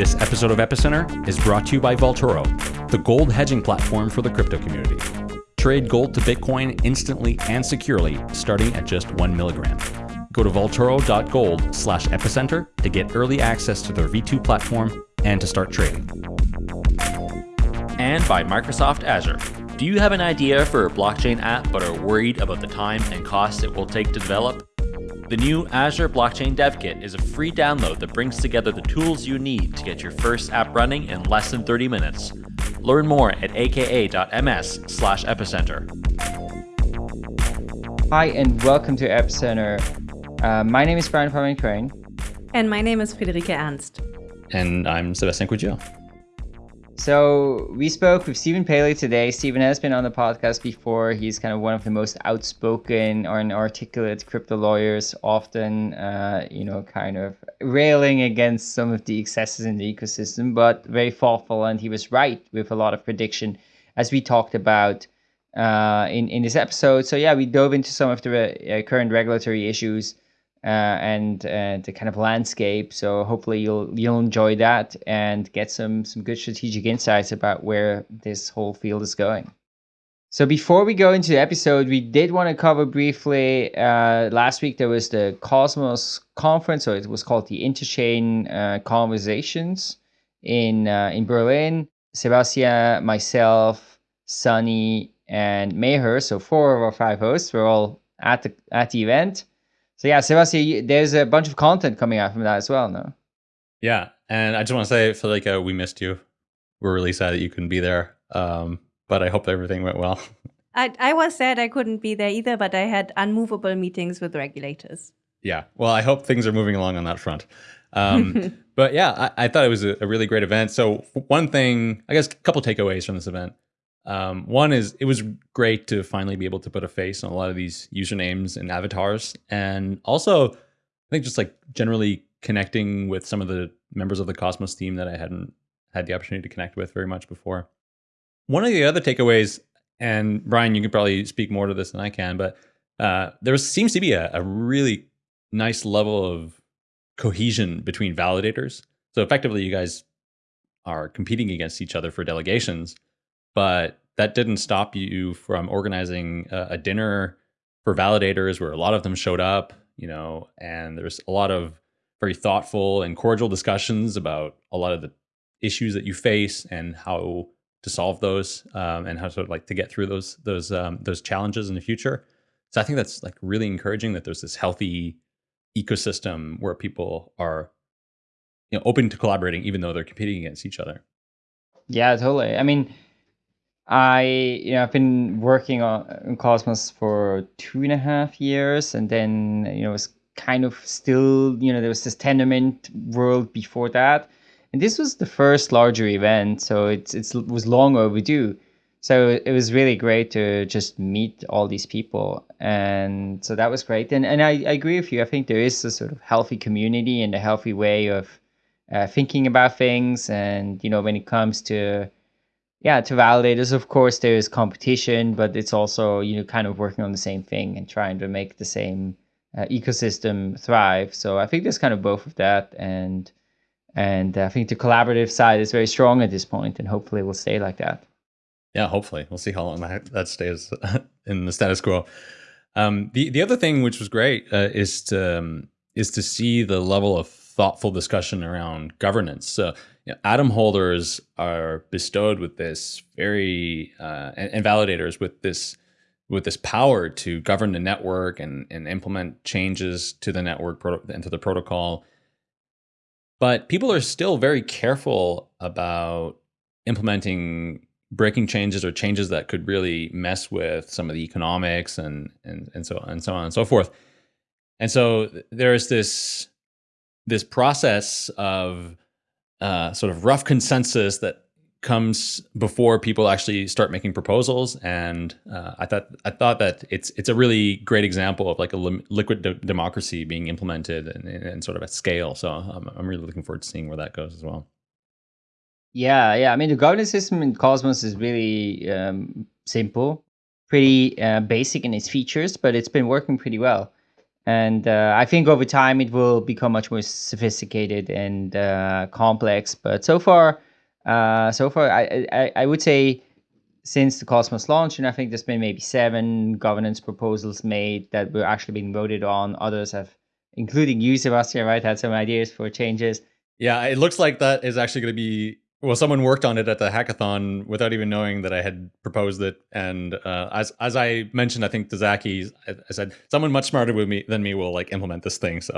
This episode of Epicenter is brought to you by Vaultoro, the gold hedging platform for the crypto community. Trade gold to Bitcoin instantly and securely, starting at just one milligram. Go to vaultoro.gold slash epicenter to get early access to their V2 platform and to start trading. And by Microsoft Azure. Do you have an idea for a blockchain app but are worried about the time and cost it will take to develop? The new Azure Blockchain Dev Kit is a free download that brings together the tools you need to get your first app running in less than 30 minutes. Learn more at aka.ms slash epicenter. Hi, and welcome to Epicenter. Uh, my name is Brian Fabian Crain. And my name is Friederike Ernst. And I'm Sebastian Couture. So we spoke with Stephen Palley today. Stephen has been on the podcast before. He's kind of one of the most outspoken or articulate crypto lawyers, often, uh, you know, kind of railing against some of the excesses in the ecosystem, but very thoughtful. And he was right with a lot of prediction, as we talked about uh, in in this episode. So yeah, we dove into some of the uh, current regulatory issues and uh, the kind of landscape. So hopefully you'll you'll enjoy that and get some some good strategic insights about where this whole field is going. So before we go into the episode, we did want to cover briefly. Uh, last week there was the Cosmos conference, or it was called the Interchain uh, Conversations in uh, in Berlin. Sebastian, myself, Sunny, and Meher, so four of our five hosts, were all at the at the event. So yeah, Sebastian, there's a bunch of content coming out from that as well, no? Yeah, and I just want to say, I feel like uh, we missed you. We're really sad that you couldn't be there, um, but I hope everything went well. I, I was sad I couldn't be there either, but I had unmovable meetings with regulators. Yeah, well, I hope things are moving along on that front. Um, but yeah, I, I, thought it was a, a, really great event. So one thing, I guess, a couple takeaways from this event. Um, one is it was great to finally be able to put a face on a lot of these usernames and avatars, and also I think just like generally connecting with some of the members of the Cosmos team that I hadn't had the opportunity to connect with very much before. One of the other takeaways, and Brian, you can probably speak more to this than I can, but uh, there seems to be a, a really nice level of cohesion between validators. So effectively, you guys are competing against each other for delegations but that didn't stop you from organizing a, a dinner for validators where a lot of them showed up, you know, and there's a lot of very thoughtful and cordial discussions about a lot of the issues that you face and how to solve those um, and how to like to get through those those um, those challenges in the future. So I think that's like really encouraging that there's this healthy ecosystem where people are you know open to collaborating even though they're competing against each other. Yeah, totally. I mean, I you know I've been working on Cosmos for two and a half years, and then you know it was kind of still you know there was this Tendermint world before that, and this was the first larger event, so it's it's it was long overdue. So it was really great to just meet all these people, and so that was great. And and I, I agree with you. I think there is a sort of healthy community and a healthy way of uh, thinking about things, and you know when it comes to yeah to validate validators of course there is competition but it's also you know kind of working on the same thing and trying to make the same uh, ecosystem thrive. So i think there's kind of both of that and and i think the collaborative side is very strong at this point and hopefully will stay like that. Yeah hopefully. We'll see how long that, that stays in the status quo. Um, the the other thing which was great uh, is to um, is to see the level of thoughtful discussion around governance so you know, atom holders are bestowed with this very uh, and, and, validators with this with this power to govern the network and, and implement changes to the network and to the protocol. But people are still very careful about implementing breaking changes or changes that could really mess with some of the economics and and and so and so on and so forth. And so there's this this process of uh, sort of rough consensus that comes before people actually start making proposals. And uh, I thought I thought that it's it's a really great example of like a li liquid de democracy being implemented and, sort of at scale. So I'm, I'm really looking forward to seeing where that goes as well. Yeah, yeah. I mean, the governance system in Cosmos is really um, simple, pretty uh, basic in its features, but it's been working pretty well. And uh, I think over time it will become much more sophisticated and uh, complex. But so far, uh, so far, I, I, I would say since the Cosmos launch, and I think there's been maybe seven governance proposals made that were actually being voted on. Others have, including you, Sebastian, right, had some ideas for changes. Yeah, it looks like that is actually going to be well. Someone worked on it at the hackathon without even knowing that I had proposed it. And uh, as as I mentioned, I think to Zaki, I, I said someone much smarter with me than me will like implement this thing. So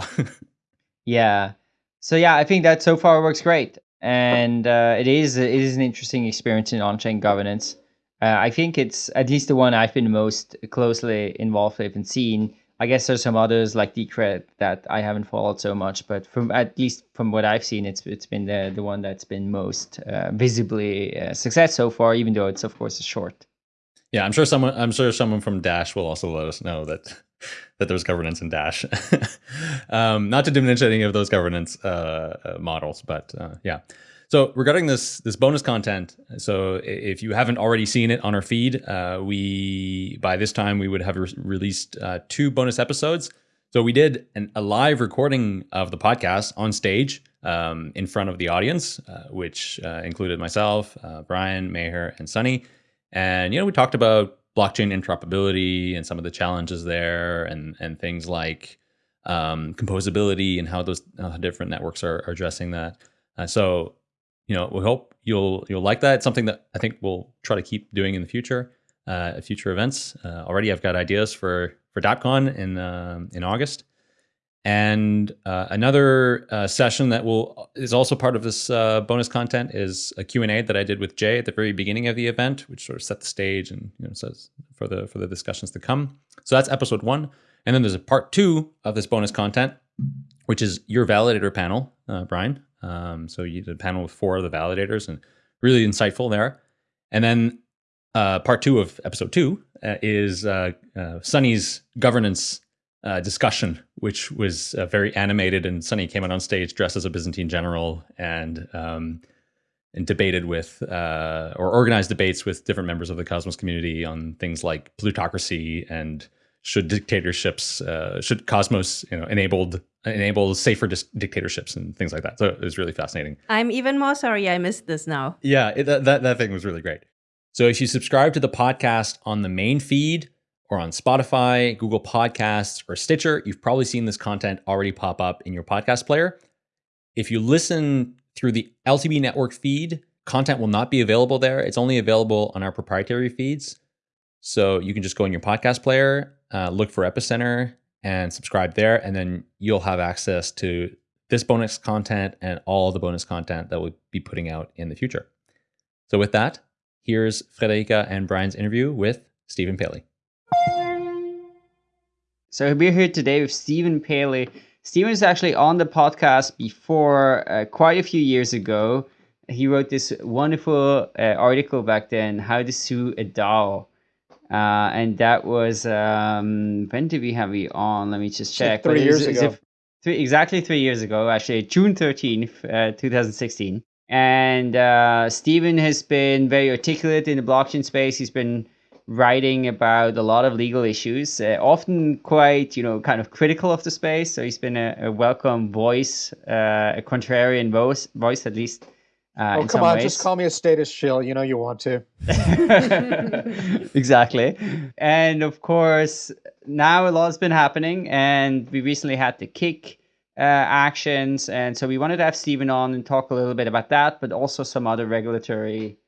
yeah, so yeah, I think that so far works great, and uh, it is it is an interesting experience in on-chain governance. Uh, I think it's at least the one I've been most closely involved with and seen. I guess there's some others like Decred that I haven't followed so much, but from at least from what I've seen, it's it's been the the one that's been most uh, visibly uh, success so far, even though it's of course a short. Yeah, I'm sure someone I'm sure someone from Dash will also let us know that that there's governance in Dash. um, not to diminish any of those governance uh, uh models, but uh, yeah. So regarding this this bonus content, so if you haven't already seen it on our feed, uh, we by this time we would have re released uh, two bonus episodes. So we did an, a live recording of the podcast on stage um, in front of the audience, uh, which uh, included myself, uh, Brian, Meher, and Sunny. And you know we talked about blockchain interoperability and some of the challenges there, and and things like um, composability and how those different networks are, are addressing that. Uh, so you know, we hope you'll you'll like that. It's something that I think we'll try to keep doing in the future, uh, future events. Uh, already, I've got ideas for for DAppCon in uh, in August, and uh, another uh, session that will is also part of this uh, bonus content is a Q and A that I did with Jae at the very beginning of the event, which sort of set the stage and you know says for the for the discussions to come. So that's episode one, and then there's a part two of this bonus content, which is your validator panel, Brian. Um, so you did a panel with four of the validators and really insightful there. And then uh, part two of episode two uh, is uh, uh Sunny's governance uh, discussion, which was uh, very animated. And Sunny came out on stage dressed as a Byzantine general and um, and debated with or organized debates with different members of the Cosmos community on things like plutocracy and should dictatorships uh, should Cosmos you know enabled enable safer dictatorships and things like that. So it was really fascinating. I'm even more sorry I missed this now. Yeah, it, that, that that thing was really great. So if you subscribe to the podcast on the main feed or on Spotify, Google Podcasts, or Stitcher, you've probably seen this content already pop up in your podcast player. If you listen through the LTB network feed, content will not be available there. It's only available on our proprietary feeds. So you can just go in your podcast player uh, look for Epicenter and subscribe there. And then you'll have access to this bonus content and all the bonus content that we'll be putting out in the future. So with that, here's Friederike and Brian's interview with Stephen Palley. So we're here today with Stephen Palley. Stephen is actually on the podcast before uh, quite a few years ago. He wrote this wonderful uh, article back then, How to Sue a DAO. Uh, and that was um, when did we have you on? Let me just check. Like three years ago. Three, exactly three years ago, actually, June 13th, uh, 2016. And uh, Stephen has been very articulate in the blockchain space. He's been writing about a lot of legal issues, uh, often quite, you know, kind of critical of the space. So he's been a, a welcome voice, uh, a contrarian voice, voice at least uh, oh, come on, ways. just call me a status shill. You know you want to. exactly. And of course, now a lot has been happening, and we recently had the Kik uh, actions. And so we wanted to have Stephen on and talk a little bit about that, but also some other regulatory,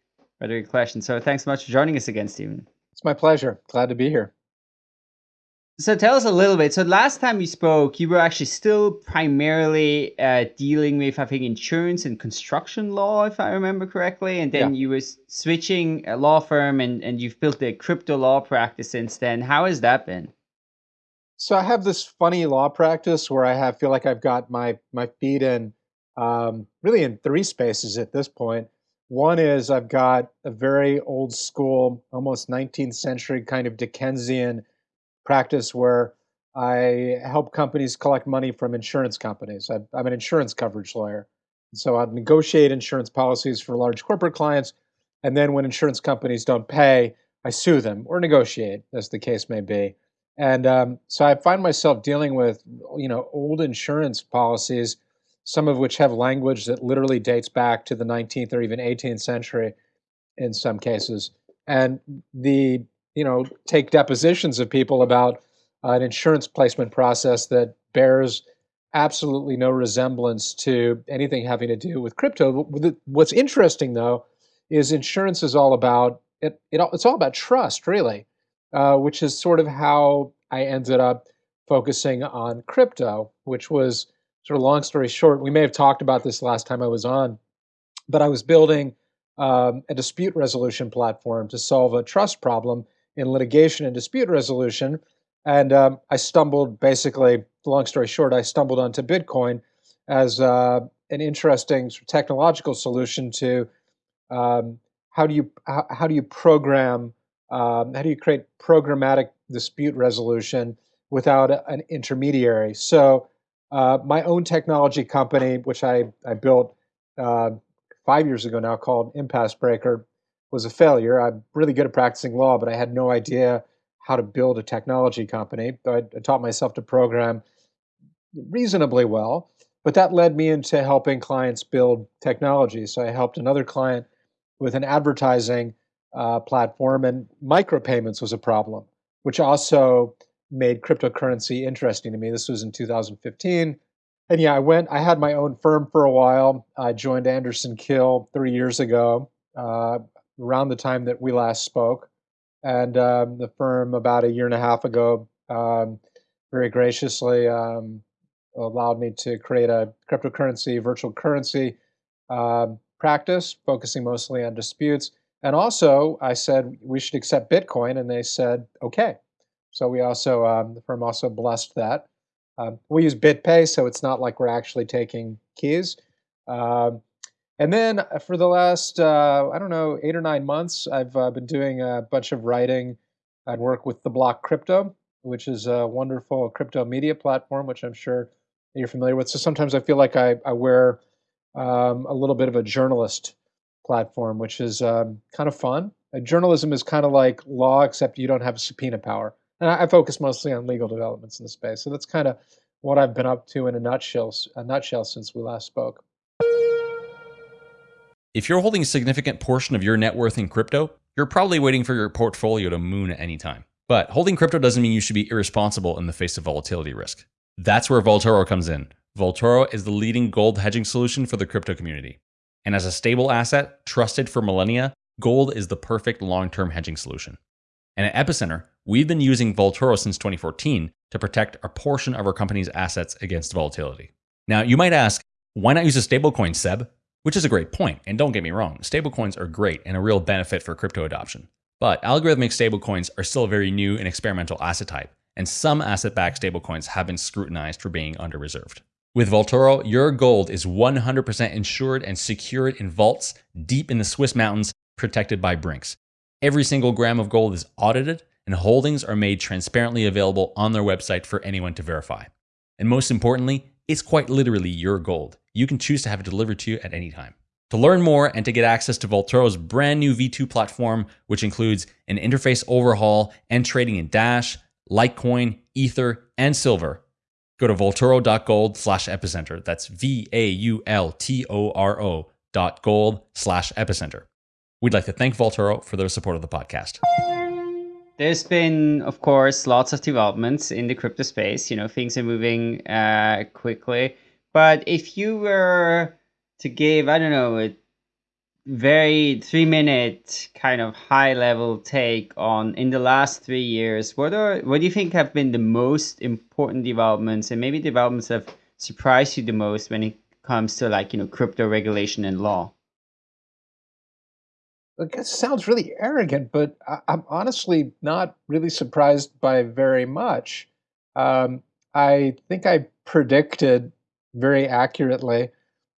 regulatory questions. So thanks so much for joining us again, Stephen. It's my pleasure. Glad to be here. So tell us a little bit. So last time we spoke, you were actually still primarily uh, dealing with, I think, insurance and construction law, if I remember correctly. And then yeah. you were switching a law firm, and, and you've built a crypto law practice since then. How has that been? So I have this funny law practice where I have feel like I've got my my feet in um, really in three spaces at this point. One is I've got a very old school, almost 19th century kind of Dickensian practice where I help companies collect money from insurance companies. I, am an insurance coverage lawyer. So I negotiate insurance policies for large corporate clients. And then when insurance companies don't pay, I sue them or negotiate, as the case may be. And um, so I find myself dealing with, you know, old insurance policies, some of which have language that literally dates back to the 19th or even 18th century in some cases. And the, you know, take depositions of people about an insurance placement process that bears absolutely no resemblance to anything having to do with crypto. What's interesting though is insurance is all about it, it it's all about trust really, uh, which is sort of how I ended up focusing on crypto, which was sort of long story short. We may have talked about this last time I was on, but I was building um, a dispute resolution platform to solve a trust problem in litigation and dispute resolution. And um, I stumbled, basically, long story short, I stumbled onto Bitcoin as uh, an interesting technological solution to um, how do you how, how, do you program um, how do you create programmatic dispute resolution without an intermediary. So uh, my own technology company, which I I built uh, five years ago now, called Impasse Breaker, was a failure. I'm really good at practicing law, but I had no idea how to build a technology company. I, I taught myself to program reasonably well, but that led me into helping clients build technology. So I helped another client with an advertising uh, platform, and micropayments was a problem, which also made cryptocurrency interesting to me. This was in 2015. And yeah, I went, I had my own firm for a while. I joined Anderson Kill three years ago, uh, around the time that we last spoke. And um, the firm, about a year and a half ago, um, very graciously um, allowed me to create a cryptocurrency, virtual currency um, practice, focusing mostly on disputes. And also, I said we should accept Bitcoin, and they said okay. So we also um, the firm also blessed that. Um, we use BitPay, so it's not like we're actually taking keys. Um, and then uh, for the last uh, I don't know eight or nine months, I've uh, been doing a bunch of writing. I'd work with the Block Crypto, which is a wonderful crypto media platform, which I'm sure you're familiar with. So sometimes I feel like I, I wear um, a little bit of a journalist platform, which is um, kind of fun. Journalism is kind of like law, except you don't have subpoena power. And I, I, focus mostly on legal developments in the space. So that's kind of what I've been up to in a nutshell, a nutshell since we last spoke. If you're holding a significant portion of your net worth in crypto, you're probably waiting for your portfolio to moon at any time. But holding crypto doesn't mean you should be irresponsible in the face of volatility risk. That's where Vaultoro comes in. Vaultoro is the leading gold hedging solution for the crypto community. And as a stable asset trusted for millennia, gold is the perfect long term hedging solution. And at Epicenter, we've been using Vaultoro since 2014 to protect a portion of our company's assets against volatility. Now, you might ask, why not use a stablecoin, Seb? Which is a great point, and don't get me wrong, stablecoins are great and a real benefit for crypto adoption. But algorithmic stablecoins are still a very new and experimental asset type, and some asset backed stablecoins have been scrutinized for being under reserved. With Vaultoro, your gold is 100% insured and secured in vaults deep in the Swiss mountains, protected by Brinks. Every single gram of gold is audited, and holdings are made transparently available on their website for anyone to verify. And most importantly, it's quite literally your gold. You can choose to have it delivered to you at any time. To learn more and to get access to Vaultoro's brand new V2 platform, which includes an interface overhaul and trading in Dash, Litecoin, Ether, and Silver, go to vaultoro.gold slash epicenter. That's V A U L T O R O dot gold slash epicenter. We'd like to thank Vaultoro for their support of the podcast. There's been, of course, lots of developments in the crypto space. You know, things are moving uh, quickly. But if you were to give, I don't know, a very three minute kind of high level take on in the last three years what are what do you think have been the most important developments and maybe developments that have surprised you the most when it comes to like you know crypto regulation and law? It sounds really arrogant but I, am honestly not really surprised by very much. Um, i think i predicted very accurately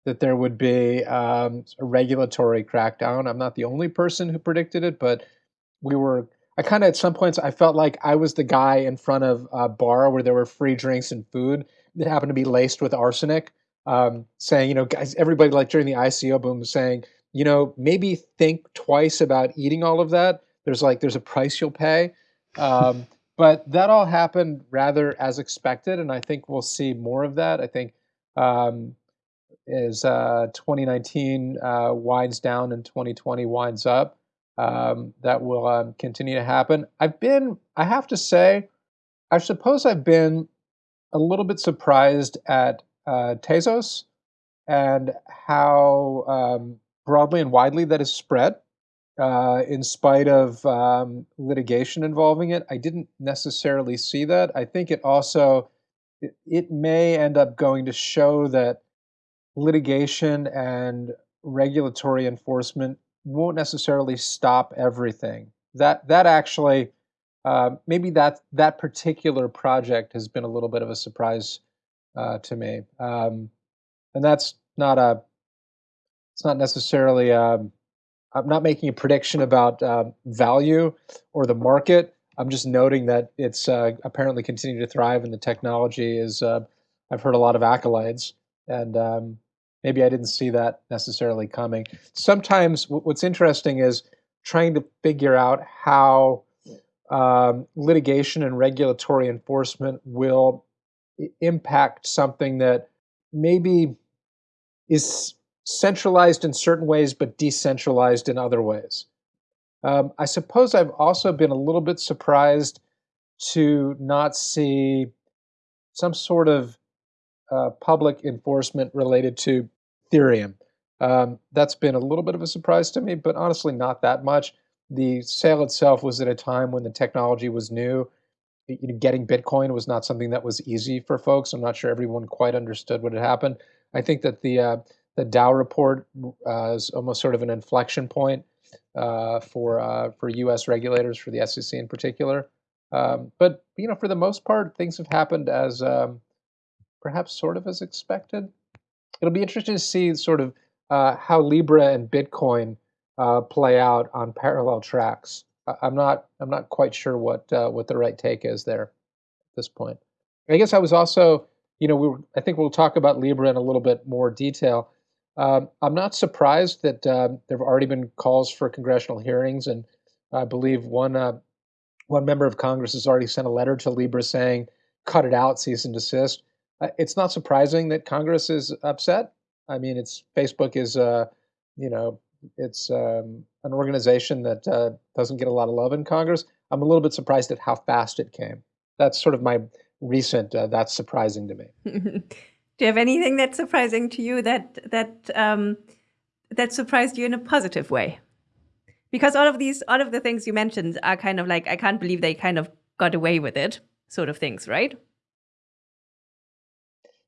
that there would be um, a regulatory crackdown. I'm not the only person who predicted it, but we were. I kind of at some points I felt like I was the guy in front of a bar where there were free drinks and food that happened to be laced with arsenic, um, saying, you know, guys, everybody like during the ICO boom was saying, you know, maybe think twice about eating all of that. There's like there's a price you'll pay. Um, but that all happened rather as expected, and I think we'll see more of that. I think um, as uh, 2019 uh, winds down and 2020 winds up, um, that will um, continue to happen. I've been, I have to say, I suppose I've been a little bit surprised at uh, Tezos and how um, broadly and widely that is spread. Uh, in spite of um, litigation involving it, I didn't necessarily see that. I think it also it, may end up going to show that litigation and regulatory enforcement won't necessarily stop everything. That that actually uh, maybe that that particular project has been a little bit of a surprise uh, to me, um, and that's not a. It's not necessarily. Um, I'm not making a prediction about uh, value or the market. I'm just noting that it's uh, apparently continuing to thrive, and the technology is. Uh, I've heard a lot of accolades, and um, maybe I didn't see that necessarily coming. Sometimes what's interesting is trying to figure out how um, litigation and regulatory enforcement will impact something that maybe is centralized in certain ways but decentralized in other ways. Um, I suppose I've also been a little bit surprised to not see some sort of uh, public enforcement related to Ethereum. Um, that's been a little bit of a surprise to me, but honestly, not that much. The sale itself was at a time when the technology was new. You know, getting Bitcoin was not something that was easy for folks. I'm not sure everyone quite understood what had happened. I think that the uh, the DAO report uh, is almost sort of an inflection point for uh, for U.S. regulators, for the SEC in particular. Um, but you know, for the most part, things have happened as um, perhaps sort of as expected it'll be interesting to see sort of uh, how Libra and Bitcoin uh, play out on parallel tracks. I'm not I'm not quite sure what uh, what the right take is there at this point. I guess I was also you know we were, I think we'll talk about Libra in a little bit more detail. Um, I'm not surprised that um, there have already been calls for congressional hearings, and I believe one uh, one member of Congress has already sent a letter to Libra saying cut it out, cease and desist it's not surprising that Congress is upset. I mean, it's Facebook is, uh, you know, it's um, an organization that uh, doesn't get a lot of love in Congress. I'm a little bit surprised at how fast it came. That's sort of my recent. Uh, that's surprising to me. Do you have anything that's surprising to you that that um, that surprised you in a positive way? Because all of these, all of the things you mentioned are kind of like I can't believe they kind of got away with it, sort of things, right?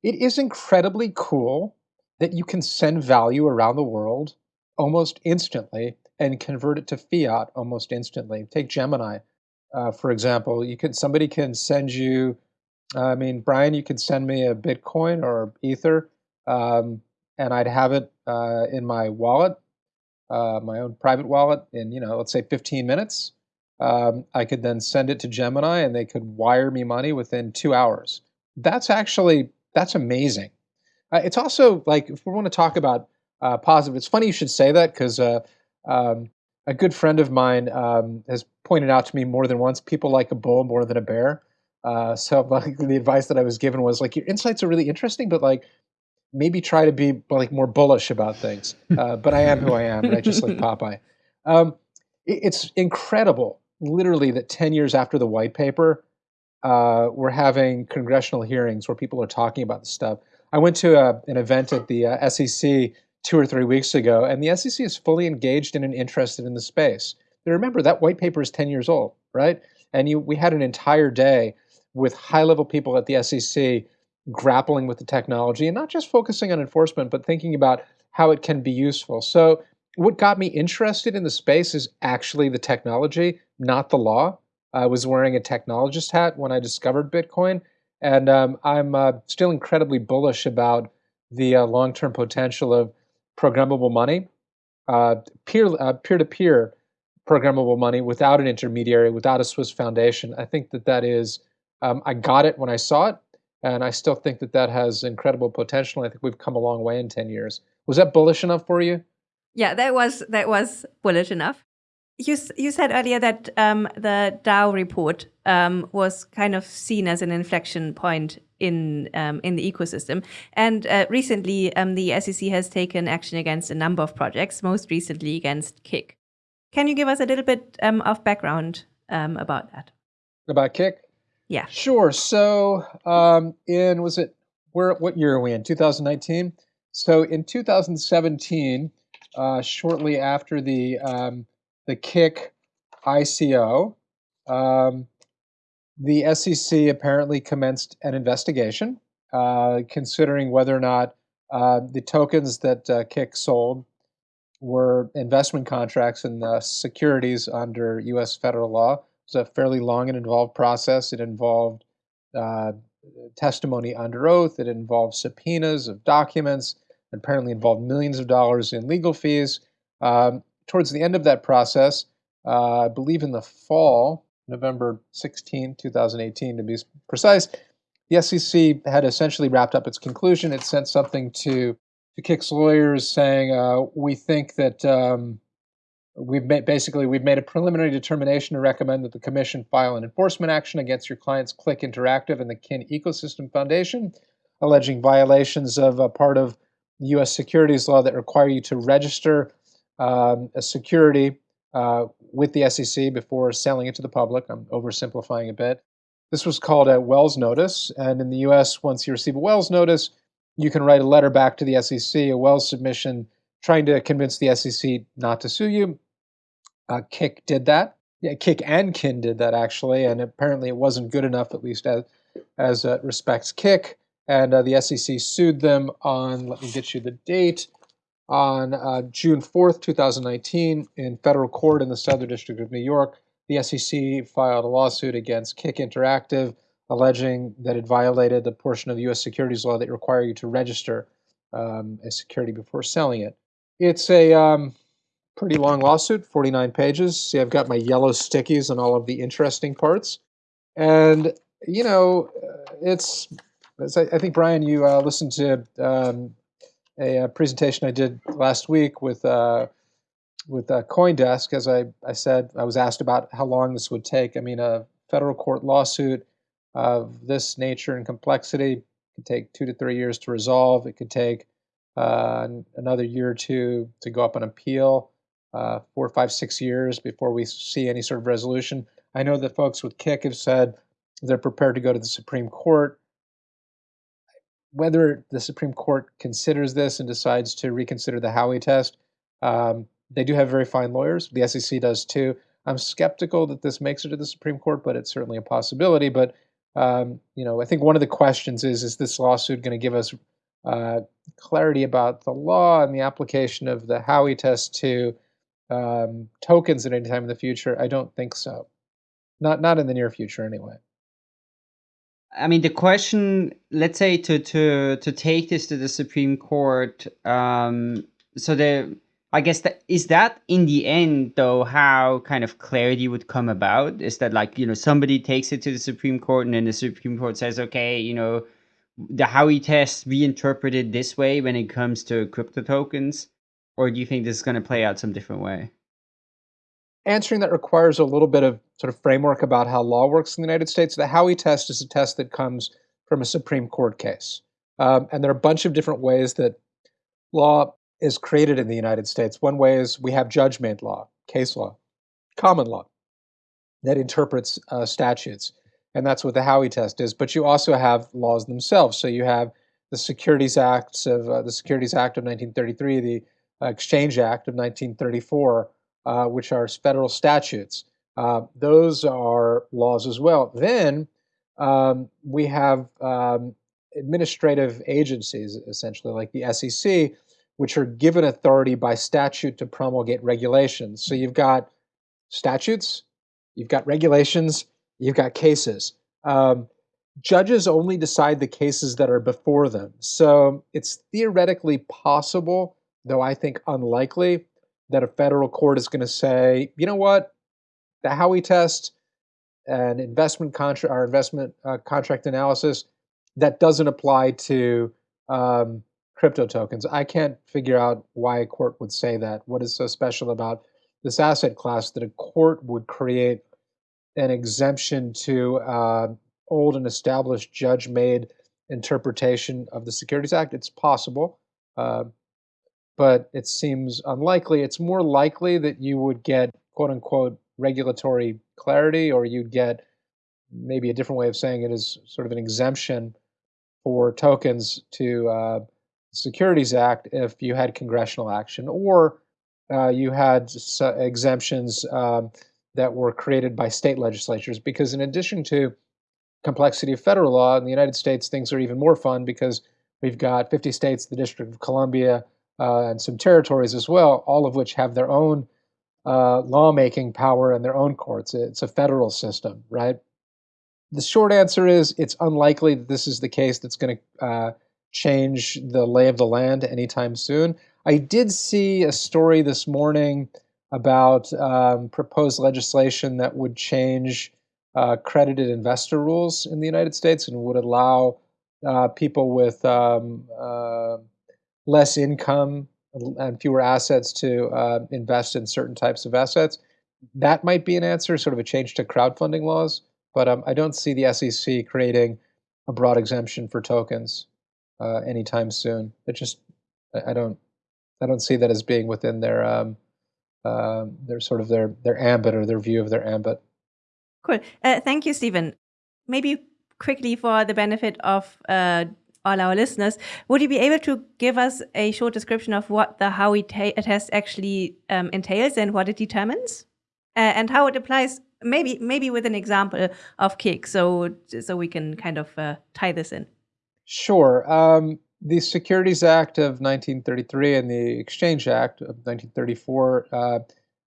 It is incredibly cool that you can send value around the world almost instantly and convert it to fiat almost instantly. Take Gemini, uh, for example. You can somebody can send you. I mean, Brian, you could send me a Bitcoin or Ether, um, and I'd have it uh, in my wallet, uh, my own private wallet, in you know, let's say 15 minutes. Um, I could then send it to Gemini, and they could wire me money within two hours. That's actually that's amazing. Uh, it's also like if we want to talk about uh, positive, it's funny you should say that because uh, um, a good friend of mine um, has pointed out to me more than once people like a bull more than a bear. Uh, so the advice that I was given was like your insights are really interesting, but like maybe try to be like more bullish about things. Uh, but I am who I am, and I just like Popeye. Um, it, it's incredible, literally, that ten years after the white paper, uh, we're having congressional hearings where people are talking about this stuff. I went to a, an event at the uh, SEC two or three weeks ago, and the SEC is fully engaged in and interested in the space. Now remember, that white paper is 10 years old, right? And you, we had an entire day with high level people at the SEC grappling with the technology and not just focusing on enforcement, but thinking about how it can be useful. So, what got me interested in the space is actually the technology, not the law. I was wearing a technologist hat when I discovered Bitcoin, and um, I'm uh, still incredibly bullish about the uh, long-term potential of programmable money, uh, peer uh, peer-to-peer programmable money without an intermediary, without a Swiss foundation. I think that that is. Um, I got it when I saw it, and I still think that that has incredible potential. I think we've come a long way in ten years. Was that bullish enough for you? Yeah, that was that was bullish enough. you you said earlier that um, the DAO report um, was kind of seen as an inflection point in um, in the ecosystem, and uh, recently um, the SEC has taken action against a number of projects, most recently against Kik. Can you give us a little bit um, of background um, about that? About Kik? Yeah. Sure. So, in was it where? What year are we in? 2019. So in 2017, uh, shortly after the the Kik ICO, um, the SEC apparently commenced an investigation uh, considering whether or not uh, the tokens that uh, Kik sold were investment contracts and securities under U.S. federal law. It was a fairly long and involved process. It involved uh, testimony under oath. It involved subpoenas of documents. It apparently involved millions of dollars in legal fees. Um, towards the end of that process, uh, I believe in the fall, November 16, 2018 to be precise, the SEC had essentially wrapped up its conclusion. It sent something to, to Kik's lawyers saying, uh, we think that um, we've made, basically we've made a preliminary determination to recommend that the commission file an enforcement action against your client's Kik Interactive and the Kin Ecosystem Foundation, alleging violations of a part of U.S. securities law that require you to register um, a security uh, with the SEC before selling it to the public. I'm oversimplifying a bit. This was called a Wells notice, and in the US, once you receive a Wells notice, you can write a letter back to the SEC, a Wells submission, trying to convince the SEC not to sue you. Uh, Kik did that. Yeah, Kik and Kin did that actually, and apparently it wasn't good enough, at least as as uh, respects Kik. And uh, the SEC sued them on. Let me get you the date on uh, June 4th, 2019, in federal court in the Southern District of New York, the SEC filed a lawsuit against Kik Interactive, alleging that it violated the portion of U.S. securities law that require you to register um, a security before selling it. It's a um, pretty long lawsuit, 49 pages. See, I've got my yellow stickies on all of the interesting parts. And, you know, it's, I think, Brian, you uh, listened to um, a, a, presentation I did last week with uh, with uh, CoinDesk. As I, I said, I was asked about how long this would take. I mean, a federal court lawsuit of this nature and complexity could take two to three years to resolve. It could take uh, another year or two to go up on appeal. Uh, four, five, six years before we see any sort of resolution. I know that folks with Kik have said they're prepared to go to the Supreme Court whether the Supreme Court considers this and decides to reconsider the Howey test, um, they do have very fine lawyers. The SEC does too. I'm skeptical that this makes it to the Supreme Court, but it's certainly a possibility. But um, you know, I think one of the questions is: Is this lawsuit going to give us uh, clarity about the law and the application of the Howey test to um, tokens at any time in the future? I don't think so. Not not in the near future, anyway. I mean, the question, let's say to to to take this to the Supreme Court. Um, so the I guess that is that in the end though how kind of clarity would come about is that like you know somebody takes it to the Supreme Court and then the Supreme Court says okay you know the Howey test reinterpreted this way when it comes to crypto tokens or do you think this is going to play out some different way? answering that requires a little bit of sort of framework about how law works in the United States. The Howey test is a test that comes from a Supreme Court case. Um, and there are a bunch of different ways that law is created in the United States. One way is we have judge-made law, case law, common law that interprets uh, statutes. And that's what the Howey test is. But you also have laws themselves. So you have the Securities Acts of uh, the Securities Act of 1933, the Exchange Act of 1934, uh, which are federal statutes. Uh, those are laws as well. Then um, we have um, administrative agencies, essentially, like the SEC, which are given authority by statute to promulgate regulations. So you've got statutes, you've got regulations, you've got cases. Um, judges only decide the cases that are before them. So it's theoretically possible, though I think unlikely, that a federal court is going to say, you know what, the Howey test and investment contract, our investment uh, contract analysis, that doesn't apply to um, crypto tokens. I can't figure out why a court would say that. What is so special about this asset class that a court would create an exemption to uh, old and established judge made interpretation of the Securities Act. It's possible, uh, but it seems unlikely. It's more likely that you would get quote unquote regulatory clarity or you'd get maybe a different way of saying it is sort of an exemption for tokens to uh, Securities Act if you had congressional action or uh, you had exemptions um, that were created by state legislatures. Because in addition to complexity of federal law in the United States, things are even more fun because we've got 50 states, the District of Columbia, and some territories as well, all of which have their own uh, lawmaking power and their own courts. It's a federal system, right? The short answer is it's unlikely that this is the case that's going to uh, change the lay of the land anytime soon. I did see a story this morning about um, proposed legislation that would change uh, credited investor rules in the United States and would allow uh, people with um, uh, less income and fewer assets to uh, invest in certain types of assets. That might be an answer, sort of a change to crowdfunding laws. But um, I don't see the SEC creating a broad exemption for tokens uh, anytime soon. It just, I don't, I don't see that as being within their, um, uh, their sort of their their ambit or their view of their ambit. Cool. Uh, thank you, Stephen. Maybe quickly for the benefit of uh, all our listeners, would you be able to give us a short description of what the Howey test actually um, entails and what it determines, uh, and how it applies maybe maybe with an example of Kik, so so we can kind of uh, tie this in. Sure. Um, the Securities Act of 1933 and the Exchange Act of 1934 uh,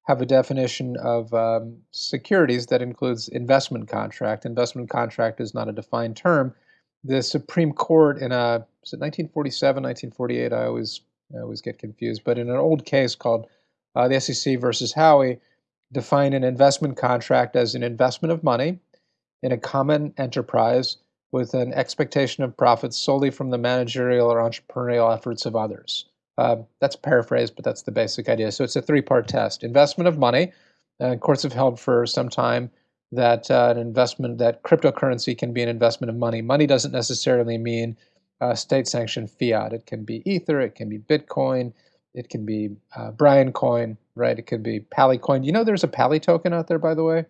have a definition of um, securities that includes investment contract. Investment contract is not a defined term. The Supreme Court in a is it 1947, 1948? I always I always get confused. But in an old case called uh, the SEC versus Howey, define an investment contract as an investment of money in a common enterprise with an expectation of profits solely from the managerial or entrepreneurial efforts of others. Uh, that's paraphrased, but that's the basic idea. So it's a three-part test: investment of money. Uh, courts have held for some time that uh, an investment that cryptocurrency can be an investment of money. Money doesn't necessarily mean uh, state-sanctioned fiat. It can be Ether, it can be Bitcoin, it can be uh, Brian Coin, right? It could be Pally Coin. You know, there's a Pally token out there, by the way.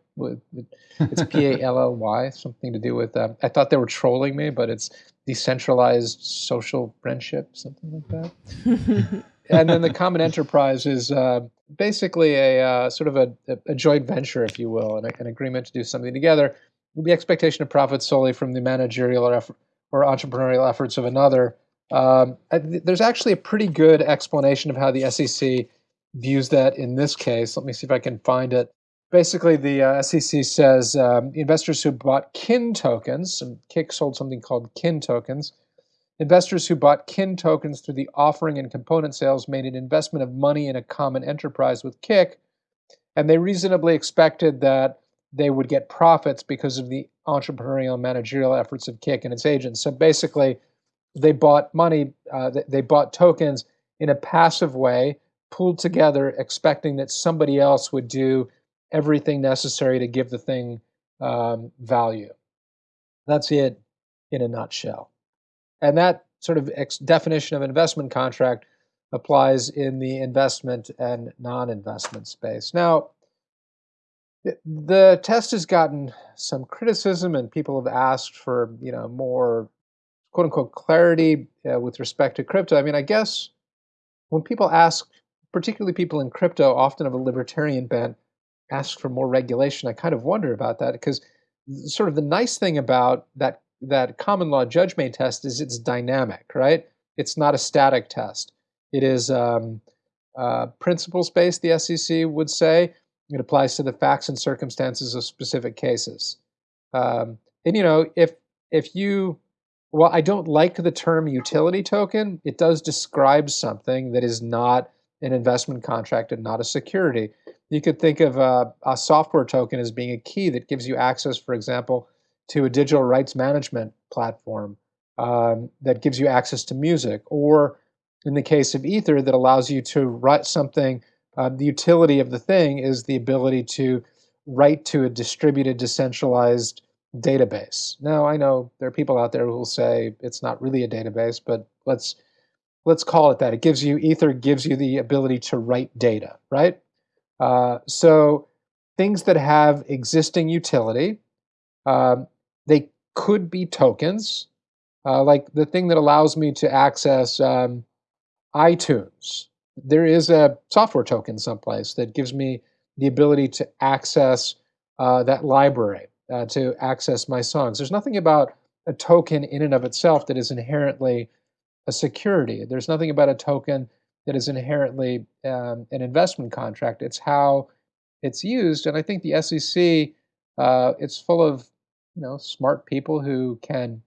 It's P A L L Y, something to do with. Uh, I thought they were trolling me, but it's decentralized social friendship, something like that. and then the common enterprise is uh, basically a uh, sort of a, a, joint venture, if you will, an, an agreement to do something together with the expectation of profit solely from the managerial or, effort, or entrepreneurial efforts of another. Um, there's actually a pretty good explanation of how the SEC views that in this case. Let me see if I can find it. Basically, the uh, SEC says um, investors who bought kin tokens, and Kik sold something called kin tokens. Investors who bought kin tokens through the offering and component sales made an investment of money in a common enterprise with Kik, and they reasonably expected that they would get profits because of the entrepreneurial managerial efforts of Kik and its agents. So basically, they bought money, uh, they bought tokens in a passive way, pooled together, expecting that somebody else would do everything necessary to give the thing um, value. That's it in a nutshell. And that sort of definition of investment contract applies in the investment and non-investment space. Now, the test has gotten some criticism and people have asked for, you know, more quote unquote clarity uh, with respect to crypto. I mean, I guess when people ask, particularly people in crypto, often of a libertarian bent, ask for more regulation, I kind of wonder about that because sort of the nice thing about that that common law judge made test is it's dynamic, right? It's not a static test. It is um, uh, principles based, the SEC would say. It applies to the facts and circumstances of specific cases. Um, and you know, if if you well, I don't like the term utility token. It does describe something that is not an investment contract and not a security. You could think of a, a, software token as being a key that gives you access, for example, to a digital rights management platform um, that gives you access to music, or in the case of Ether, that allows you to write something uh, the utility of the thing is the ability to write to a distributed, decentralized database. Now, I know there are people out there who will say it's not really a database, but let's let's call it that. It gives you Ether gives you the ability to write data, right? Uh, so things that have existing utility, um, they could be tokens, uh, like the thing that allows me to access um, iTunes. There is a software token someplace that gives me the ability to access uh, that library, uh, to access my songs. There's nothing about a token in and of itself that is inherently a security. There's nothing about a token that is inherently um, an investment contract. It's how it's used, and I think the SEC uh, it's full of you know smart people who can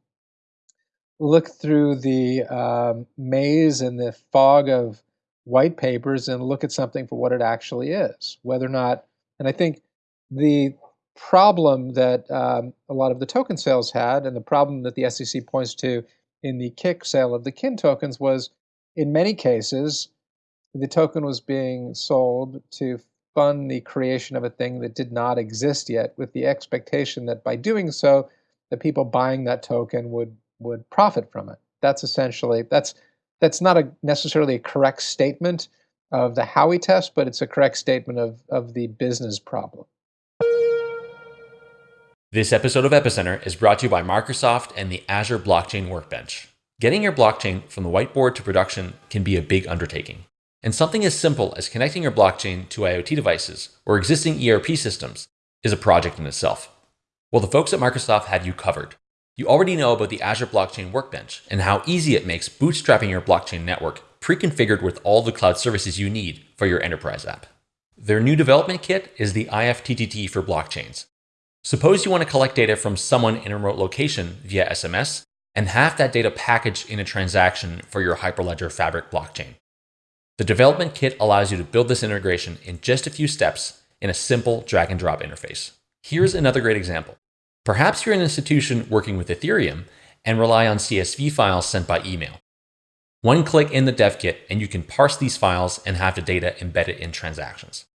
look through the um, maze and the fog of white papers and look at something for what it actually is, whether or not. And I think the problem that um, a lot of the token sales had, and the problem that the SEC points to in the Kik sale of the Kin tokens, was in many cases the token was being sold to fund the creation of a thing that did not exist yet, with the expectation that by doing so, the people buying that token would would profit from it. That's essentially that's that's not a necessarily a correct statement of the Howey test, but it's a correct statement of, of the business problem. This episode of Epicenter is brought to you by Microsoft and the Azure Blockchain Workbench. Getting your blockchain from the whiteboard to production can be a big undertaking. And something as simple as connecting your blockchain to IoT devices or existing ERP systems is a project in itself. Well, the folks at Microsoft had you covered. You already know about the Azure Blockchain Workbench and how easy it makes bootstrapping your blockchain network pre-configured with all the cloud services you need for your enterprise app. Their new development kit is the IFTTT for blockchains. Suppose you want to collect data from someone in a remote location via SMS and have that data packaged in a transaction for your Hyperledger Fabric blockchain. The development kit allows you to build this integration in just a few steps in a simple drag and drop interface. Here's another great example. Perhaps you're an institution working with Ethereum and rely on CSV files sent by email. One click in the dev kit and you can parse these files and have the data embedded in transactions.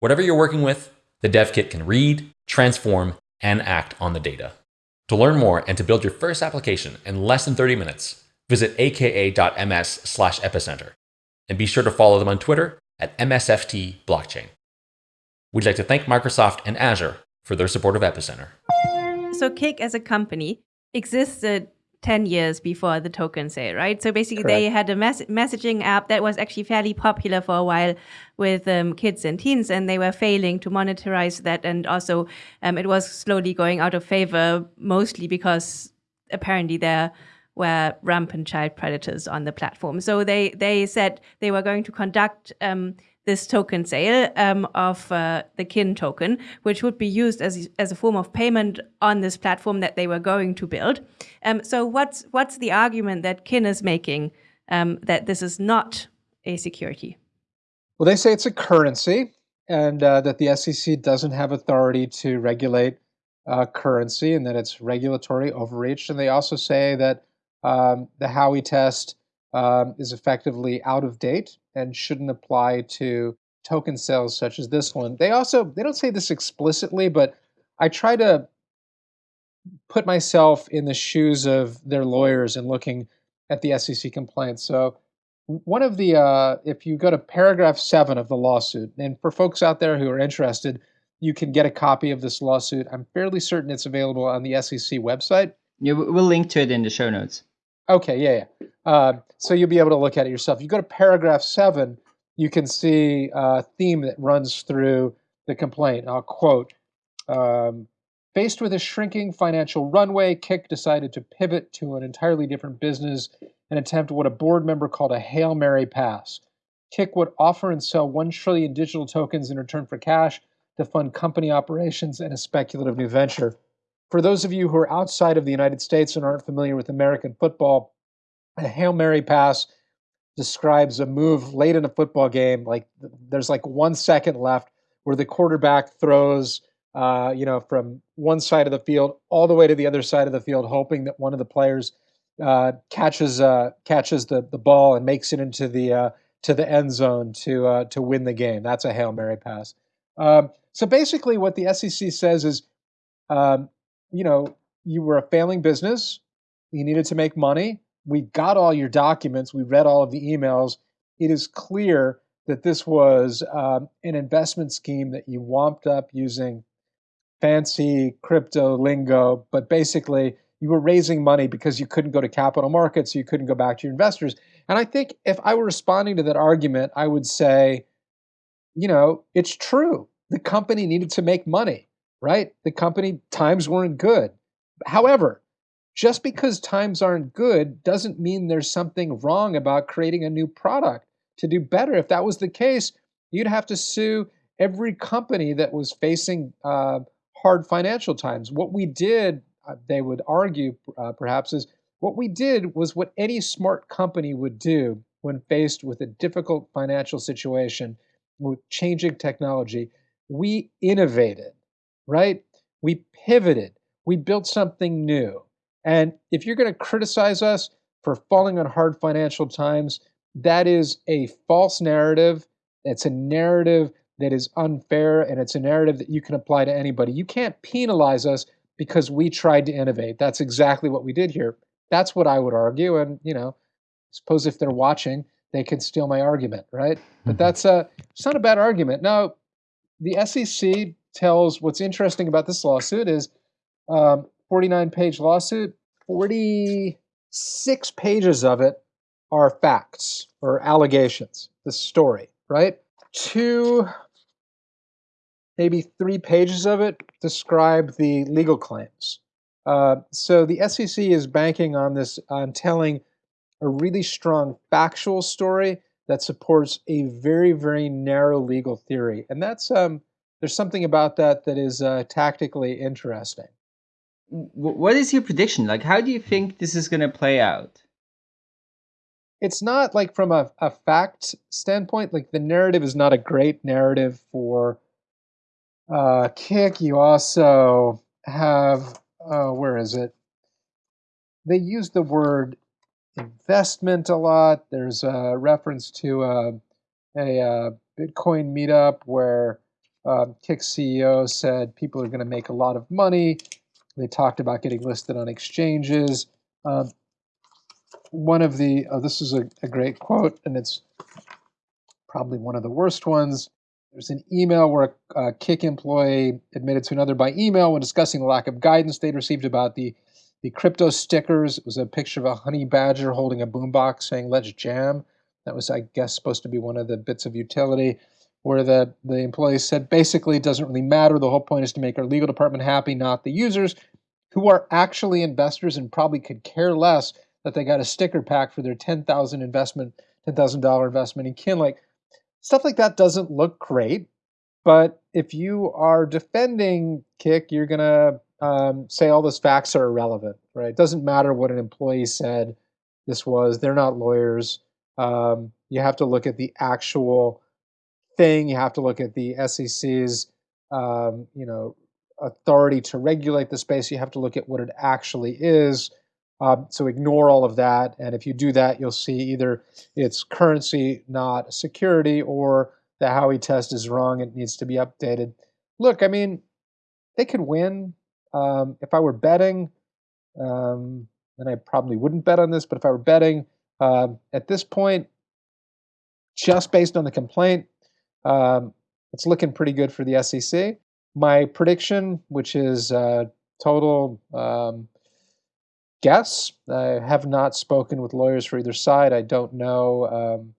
Whatever you're working with, the dev kit can read, transform, and act on the data. To learn more and to build your first application in less than 30 minutes, visit aka.ms epicenter. And be sure to follow them on Twitter at MSFT Blockchain. We'd like to thank Microsoft and Azure for their support of Epicenter. So Kik as a company existed 10 years before the token sale, right? So basically, Correct. they had a mes- messaging app that was actually fairly popular for a while with um, kids and teens, and they were failing to monetize that. And also, um, it was slowly going out of favor, mostly because apparently there were rampant child predators on the platform. So they, they said they were going to conduct um, this token sale um, of uh, the Kin token, which would be used as, as a form of payment on this platform that they were going to build. Um, so what's what's the argument that kin is making um, that this is not a security? Well, they say it's a currency, and uh, that the SEC doesn't have authority to regulate uh, currency, and that it's regulatory overreach. And they also say that um, the Howey test um, is effectively out of date and shouldn't apply to token sales such as this one. They also they don't say this explicitly, but I try to put myself in the shoes of their lawyers and looking at the SEC complaint. So one of the uh, if you go to paragraph seven of the lawsuit, and for folks out there who are interested, you can get a copy of this lawsuit. I'm fairly certain it's available on the SEC website. Yeah, we'll link to it in the show notes. Okay, yeah, yeah. Uh, so you'll be able to look at it yourself. You go to paragraph seven, you can see a theme that runs through the complaint. I'll quote um, Faced with a shrinking financial runway, Kik decided to pivot to an entirely different business and attempt what a board member called a Hail Mary pass. Kik would offer and sell 1 trillion digital tokens in return for cash to fund company operations and a speculative new venture. For those of you who are outside of the United States and aren't familiar with American football, a Hail Mary pass describes a move late in a football game, like there's like one second left, where the quarterback throws, uh, you know, from one side of the field all the way to the other side of the field, hoping that one of the players uh, catches uh, catches the the ball and makes it into the uh, to the end zone to uh, to win the game. That's a hail mary pass. Um, so basically, what the SEC says is, um, you know, you were a failing business. You needed to make money. We got all your documents. We read all of the emails. It is clear that this was um, an investment scheme that you womped up using fancy crypto lingo, but basically you were raising money because you couldn't go to capital markets, you couldn't go back to your investors. And I think if I were responding to that argument, I would say, you know, it's true. The company needed to make money, right? The company times weren't good. However, just because times aren't good doesn't mean there's something wrong about creating a new product to do better. If that was the case, you'd have to sue every company that was facing uh, hard financial times. What we did, uh, they would argue uh, perhaps, is what we did was what any smart company would do when faced with a difficult financial situation with changing technology. We innovated, right? We pivoted. We built something new. And if you're going to criticize us for falling on hard financial times, that is a false narrative. It's a narrative that is unfair and it's a narrative that you can apply to anybody. You can't penalize us because we tried to innovate. That's exactly what we did here. That's what I would argue. And, you know, suppose if they're watching, they can steal my argument, right? But mm-hmm. that's a, it's not a bad argument. Now, the SEC tells what's interesting about this lawsuit is um, 49 page lawsuit, 46 pages of it are facts or allegations, the story, right? Two, maybe three pages of it describe the legal claims. Uh, so the SEC is banking on this, on telling a really strong factual story that supports a very, very narrow legal theory. And that's, um, there's something about that that is uh, tactically interesting. What is your prediction? Like, how do you think this is going to play out? it's not like from a, a fact standpoint, like the narrative is not a great narrative for uh, Kik. You also have, uh, where is it? They use the word investment a lot. There's a reference to uh, a, a uh, Bitcoin meetup where um, Kik CEO said people are going to make a lot of money. They talked about getting listed on exchanges. Um, one of the, oh, this is a, a great quote, and it's probably one of the worst ones. There's an email where a, a Kik employee admitted to another by email when discussing the lack of guidance they'd received about the, the crypto stickers. It was a picture of a honey badger holding a boombox saying, let's jam. That was, I guess, supposed to be one of the bits of utility where the, the employee said, basically, it doesn't really matter. The whole point is to make our legal department happy, not the users, who are actually investors and probably could care less that they got a sticker pack for their 10,000 investment, $10,000 investment in Kinlake. Stuff like that doesn't look great, but if you are defending Kik, you're going to um, say all those facts are irrelevant, right? It doesn't matter what an employee said this was. They're not lawyers. Um, you have to look at the actual thing. You have to look at the SEC's, um, you know, authority to regulate the space. You have to look at what it actually is. Um, so ignore all of that. And if you do that, you'll see either it's currency, not security, or the Howey test is wrong. It needs to be updated. Look, I mean, they could win. Um, if I were betting, um, and I probably wouldn't bet on this, but if I were betting um, at this point, just based on the complaint, um, it's looking pretty good for the SEC. My prediction, which is uh, total um, guess. I have not spoken with lawyers for either side. I don't know. Um,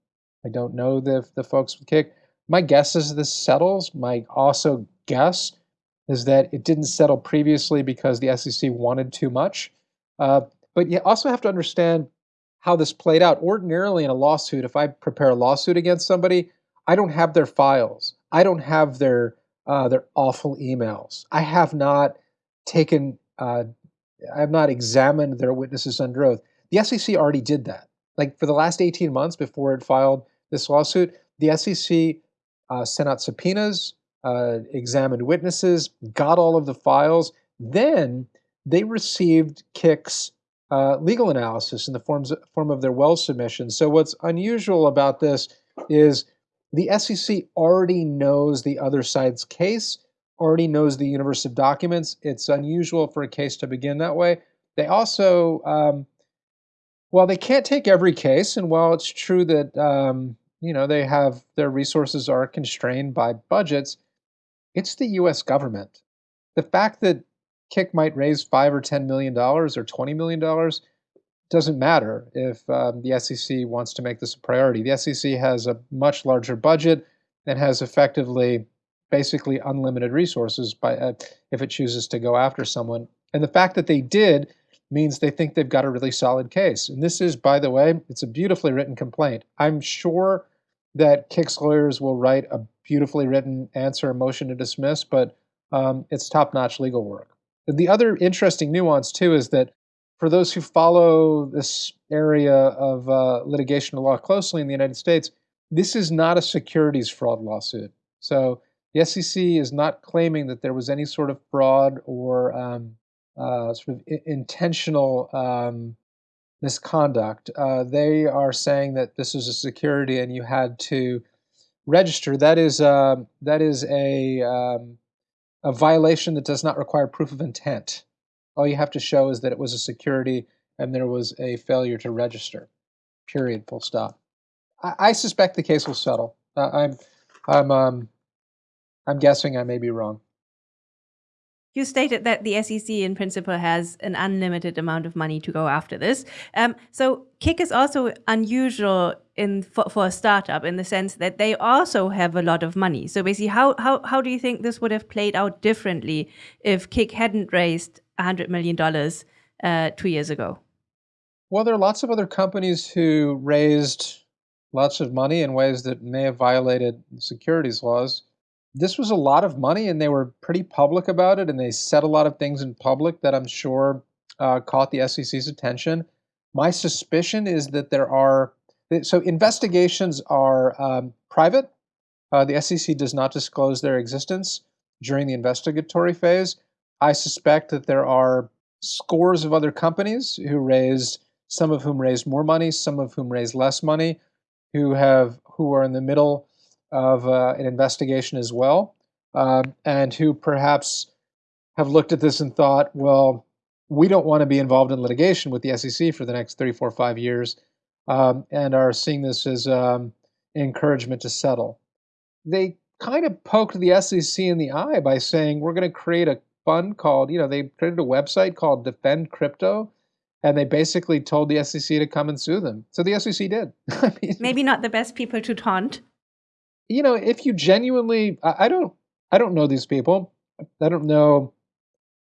I don't know the the folks with Kik. My guess is this settles. My also guess is that it didn't settle previously because the SEC wanted too much. Uh, but you also have to understand how this played out. Ordinarily, in a lawsuit, if I prepare a lawsuit against somebody, I don't have their files. I don't have their uh, their awful emails. I have not taken uh, I have not examined their witnesses under oath. The SEC already did that. Like for the last 18 months before it filed this lawsuit, the SEC uh, sent out subpoenas, uh, examined witnesses, got all of the files. Then they received Kik's uh, legal analysis in the forms, form of their Wells submission. So what's unusual about this is the SEC already knows the other side's case, already knows the universe of documents. It's unusual for a case to begin that way. They also, um, well, they can't take every case, and while it's true that um, you know they have their resources are constrained by budgets, it's the U.S. government. The fact that Kik might raise five or ten million dollars or twenty million dollars doesn't matter if um, the SEC wants to make this a priority. The SEC has a much larger budget and has effectively, basically unlimited resources by uh, if it chooses to go after someone. And the fact that they did means they think they've got a really solid case. And this is, by the way, it's a beautifully written complaint. I'm sure that Kik's lawyers will write a beautifully written answer, motion to dismiss, but um, it's top-notch legal work. The other interesting nuance too is that for those who follow this area of uh, litigation law closely in the United States, this is not a securities fraud lawsuit. So the SEC is not claiming that there was any sort of fraud or um, uh, sort of intentional um, misconduct. Uh, they are saying that this is a security and you had to register. That is uh, that is a um, a violation that does not require proof of intent. All you have to show is that it was a security and there was a failure to register. Period. Full stop. I, I suspect the case will settle. Uh, I'm, I'm, um, I'm guessing I may be wrong. You stated that the SEC, in principle, has an unlimited amount of money to go after this. Um, so Kik is also unusual in for, for, a startup in the sense that they also have a lot of money. So basically, how how how do you think this would have played out differently if Kik hadn't raised $100 million uh, two years ago? Well, there are lots of other companies who raised lots of money in ways that may have violated securities laws. This was a lot of money, and they were pretty public about it, and they said a lot of things in public that I'm sure uh, caught the SEC's attention. My suspicion is that there are so investigations are um, private. Uh, the SEC does not disclose their existence during the investigatory phase. I suspect that there are scores of other companies who raised, some of whom raised more money, some of whom raised less money, who have who are in the middle of uh, an investigation as well, uh, and who perhaps have looked at this and thought, well, we don't want to be involved in litigation with the SEC for the next three, four, five years, um, and are seeing this as um, encouragement to settle. They kind of poked the SEC in the eye by saying, we're going to create a fund called, you know, they created a website called Defend Crypto, and they basically told the SEC to come and sue them. So the SEC did. I mean, Maybe not the best people to taunt. You know, if you genuinely, I, I don't, I don't know these people. I don't know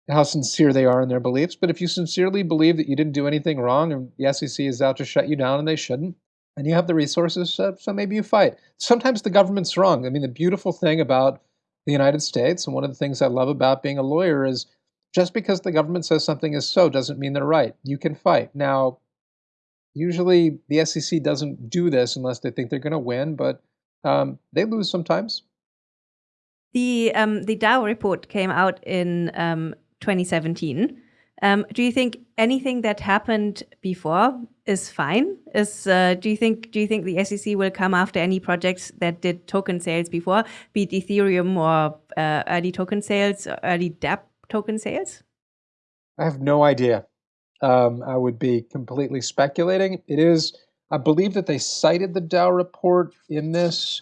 how sincere they are in their beliefs. But if you sincerely believe that you didn't do anything wrong and the SEC is out to shut you down and they shouldn't, and you have the resources, uh, so maybe you fight. Sometimes the government's wrong. I mean, the beautiful thing about the United States. And one of the things I love about being a lawyer is just because the government says something is so doesn't mean they're right. You can fight. Now, usually the SEC doesn't do this unless they think they're going to win, but um, they lose sometimes. The um, the DAO report came out in um, 2017. Um, do you think anything that happened before is fine? Is uh, do you think do you think the SEC will come after any projects that did token sales before, be it Ethereum or uh, early token sales, early DApp token sales? I have no idea. Um, I would be completely speculating. It is, I believe that they cited the DAO report in this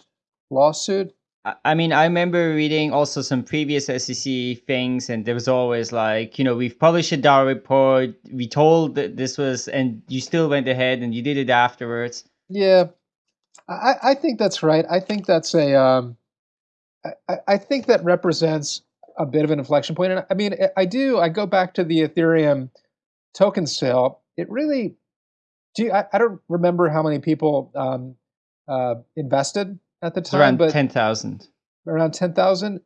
lawsuit. I mean, I remember reading also some previous SEC things, and there was always like, you know, we've published a DAO report. We told that this was, and you still went ahead and you did it afterwards. Yeah, I, I think that's right. I think that's a, um, I, I think that represents a bit of an inflection point. And I mean, I do. I go back to the Ethereum token sale. It really, do you, I, I don't remember how many people um, uh, invested at the time. Around but ten thousand. Around ten thousand.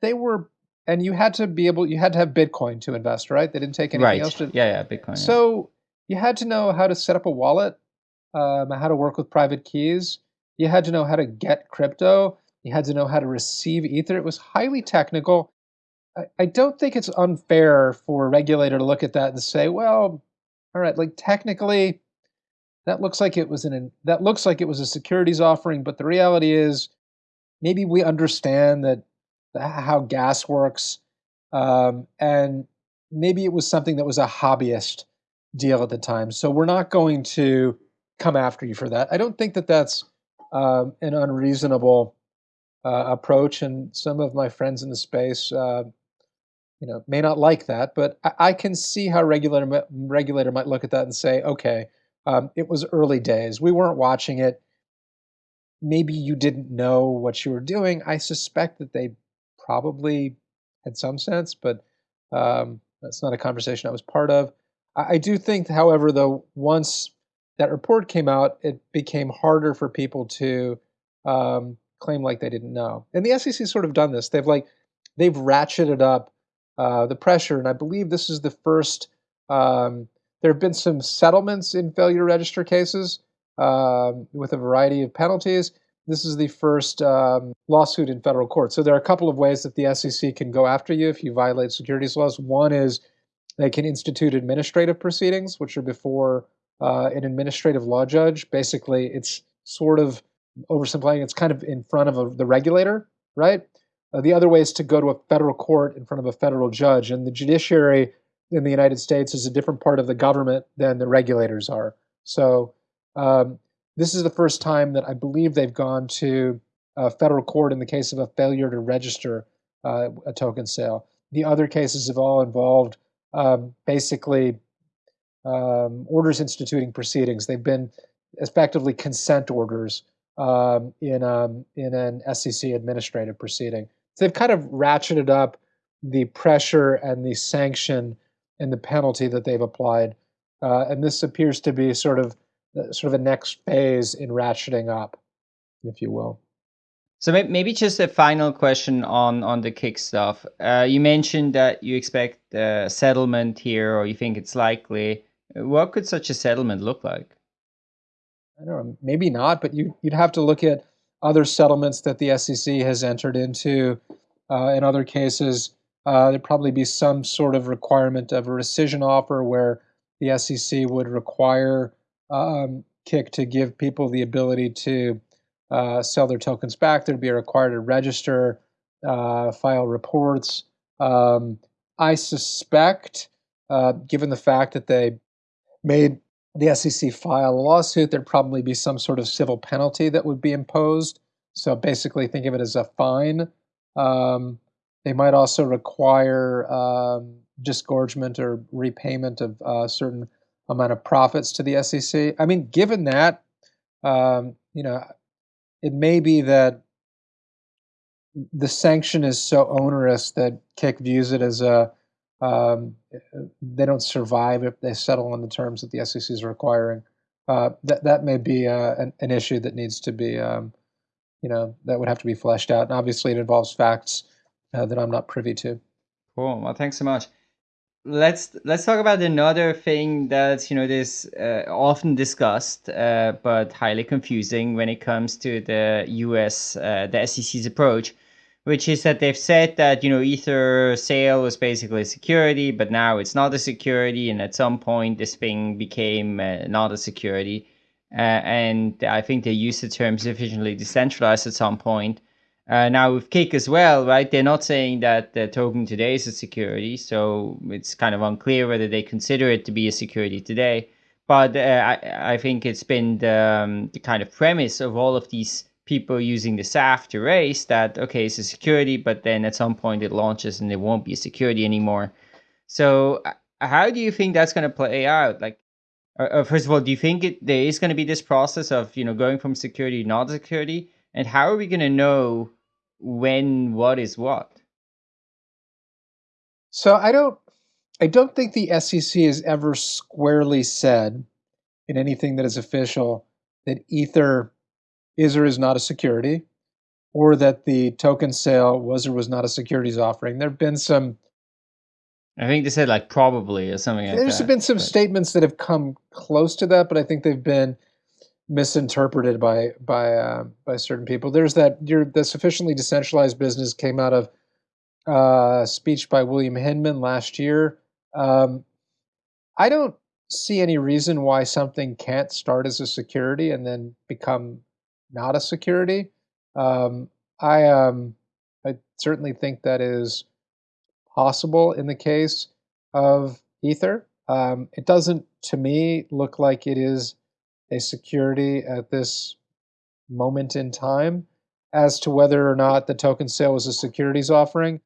They were, and you had to be able. You had to have Bitcoin to invest, right? They didn't take anything right. else. To, yeah, yeah, Bitcoin. So yeah. you had to know how to set up a wallet, um, how to work with private keys. You had to know how to get crypto. You had to know how to receive Ether. It was highly technical. I, I don't think it's unfair for a regulator to look at that and say, well, all right, like technically that looks like it was an that looks like it was a securities offering, but the reality is maybe we understand that how gas works, um, and maybe it was something that was a hobbyist deal at the time. So we're not going to come after you for that. I don't think that that's um, an unreasonable uh, approach, and some of my friends in the space, uh, you know, may not like that. But I, I, can see how regulator regulator might look at that and say, okay, um, it was early days. We weren't watching it. Maybe you didn't know what you were doing. I suspect that they probably had some sense, but um, that's not a conversation I was part of. I, I do think, however, though, once that report came out, it became harder for people to um, claim like they didn't know. And the SEC sort of done this. They've like they've ratcheted up uh, the pressure, and I believe this is the first. Um, there have been some settlements in failure register cases um, with a variety of penalties. This is the first um, lawsuit in federal court. So there are a couple of ways that the SEC can go after you if you violate securities laws. One is they can institute administrative proceedings, which are before uh, an administrative law judge. Basically, it's sort of oversimplifying. It's kind of in front of a, the regulator, right? Uh, the other way is to go to a federal court in front of a federal judge, and the judiciary in the United States is a different part of the government than the regulators are. So um, this is the first time that I believe they've gone to a federal court in the case of a failure to register uh, a token sale. The other cases have all involved um, basically um, orders instituting proceedings. They've been effectively consent orders um, in um, in an SEC administrative proceeding. So they've kind of ratcheted up the pressure and the sanction and the penalty that they've applied, uh, and this appears to be sort of uh, sort of a next phase in ratcheting up, if you will. So maybe just a final question on on the Kik stuff. Uh, you mentioned that you expect a settlement here, or you think it's likely. What could such a settlement look like? I don't know, maybe not, but you, would have to look at other settlements that the SEC has entered into. Uh, in other cases, uh, there'd probably be some sort of requirement of a rescission offer where the SEC would require um, Kik to give people the ability to uh, sell their tokens back. There'd be a requirement to register, uh, file reports. Um, I suspect, uh, given the fact that they made the SEC file a lawsuit, there'd probably be some sort of civil penalty that would be imposed. So basically, think of it as a fine. Um, they might also require um, disgorgement or repayment of a uh, certain amount of profits to the SEC. I mean, given that, um, you know, it may be that the sanction is so onerous that Kik views it as a um, they don't survive if they settle on the terms that the SEC is requiring. Uh, that that may be uh, an, an, issue that needs to be, um, you know, that would have to be fleshed out. And obviously, it involves facts uh, that I'm not privy to. Cool. Well, thanks so much. Let's let's talk about another thing that's you know this uh, often discussed uh, but highly confusing when it comes to the U.S. Uh, the SEC's approach which is that they've said that you know ether sale was basically a security but now it's not a security and at some point this thing became uh, not a security uh, and i think they used the term sufficiently decentralized at some point uh, now with Kik as well right they're not saying that the token today is a security so it's kind of unclear whether they consider it to be a security today but uh, I, I think it's been the, um, the kind of premise of all of these people using the SAFT to raise that, okay, it's a security, but then at some point it launches and it won't be a security anymore. So uh, how do you think that's going to play out? Like, uh, uh, first of all, do you think it, there is going to be this process of, you know, going from security to not security? And how are we going to know when what is what? So I don't, I don't think the SEC has ever squarely said in anything that is official that Ether is or is not a security, or that the token sale was or was not a securities offering. There have been some. I think they said like probably or something like There's that, been some but... statements that have come close to that, but I think they've been misinterpreted by by uh, by certain people. There's that your the sufficiently decentralized business came out of uh, speech by William Hinman last year. Um, I don't see any reason why something can't start as a security and then become not a security. Um, I um, I certainly think that is possible in the case of Ether. Um, it doesn't, to me, look like it is a security at this moment in time. As to whether or not the token sale was a securities offering,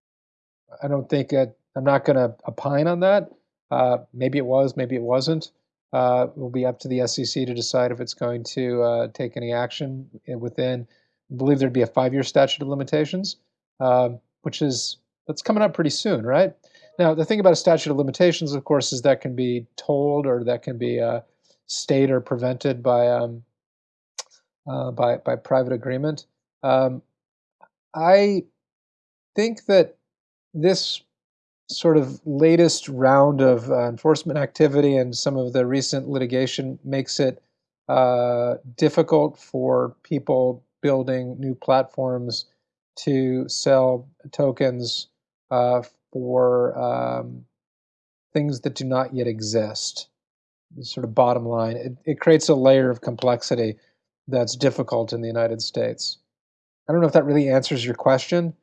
I don't think it, I'm not going to opine on that. Uh, maybe it was, maybe it wasn't. Uh, it will be up to the SEC to decide if it's going to uh, take any action within. I believe there'd be a five-year statute of limitations, um, which is that's coming up pretty soon, right? Now, the thing about a statute of limitations, of course, is that can be tolled or that can be uh, stayed or prevented by um, uh, by by private agreement. Um, I think that this sort of latest round of uh, enforcement activity and some of the recent litigation makes it uh, difficult for people building new platforms to sell tokens uh, for um, things that do not yet exist. Sort of bottom line, it, it creates a layer of complexity that's difficult in the United States. I don't know if that really answers your question,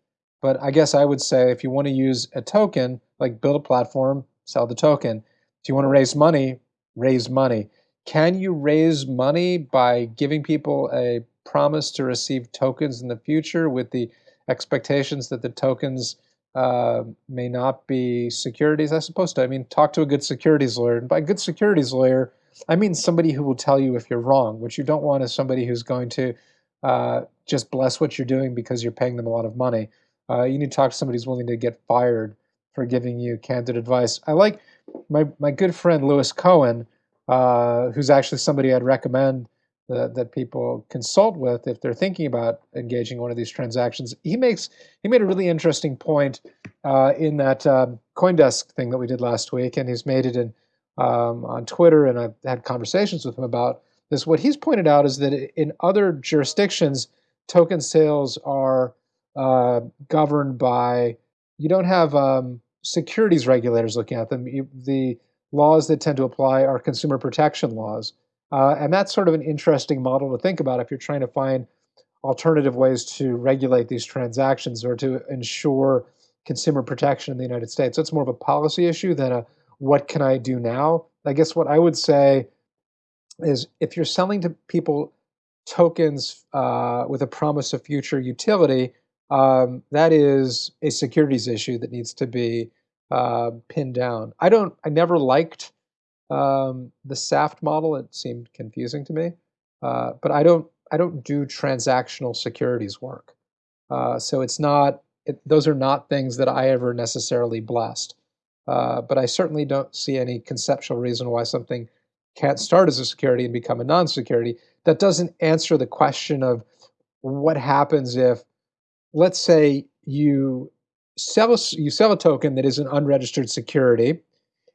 but I guess I would say if you want to use a token, like build a platform, sell the token. If you want to raise money, raise money. Can you raise money by giving people a promise to receive tokens in the future with the expectations that the tokens uh, may not be securities? I suppose to. I mean, talk to a good securities lawyer. And by good securities lawyer, I mean somebody who will tell you if you're wrong. What you don't want is somebody who's going to uh, just bless what you're doing because you're paying them a lot of money. Uh, you need to talk to somebody who's willing to get fired for giving you candid advice. I like my, my good friend Lewis Cohen, uh, who's actually somebody I'd recommend that, that people consult with if they're thinking about engaging in one of these transactions. He makes he made a really interesting point uh, in that um, CoinDesk thing that we did last week, and he's made it in um, on Twitter, and I've had conversations with him about this. What he's pointed out is that in other jurisdictions, token sales are uh, governed by you don't have um, securities regulators looking at them. You, the laws that tend to apply are consumer protection laws. Uh, and that's sort of an interesting model to think about if you're trying to find alternative ways to regulate these transactions or to ensure consumer protection in the United States. It's more of a policy issue than a what can I do now? I guess what I would say is if you're selling to people tokens uh, with a promise of future utility, um, that is a securities issue that needs to be uh, pinned down. I don't. I never liked um, the SAFT model. It seemed confusing to me, uh, but I don't. I don't do transactional securities work, uh, so it's not. It, those are not things that I ever necessarily blessed. Uh, but I certainly don't see any conceptual reason why something can't start as a security and become a non-security. That doesn't answer the question of what happens if let's say you sell a, you sell a token that is an unregistered security,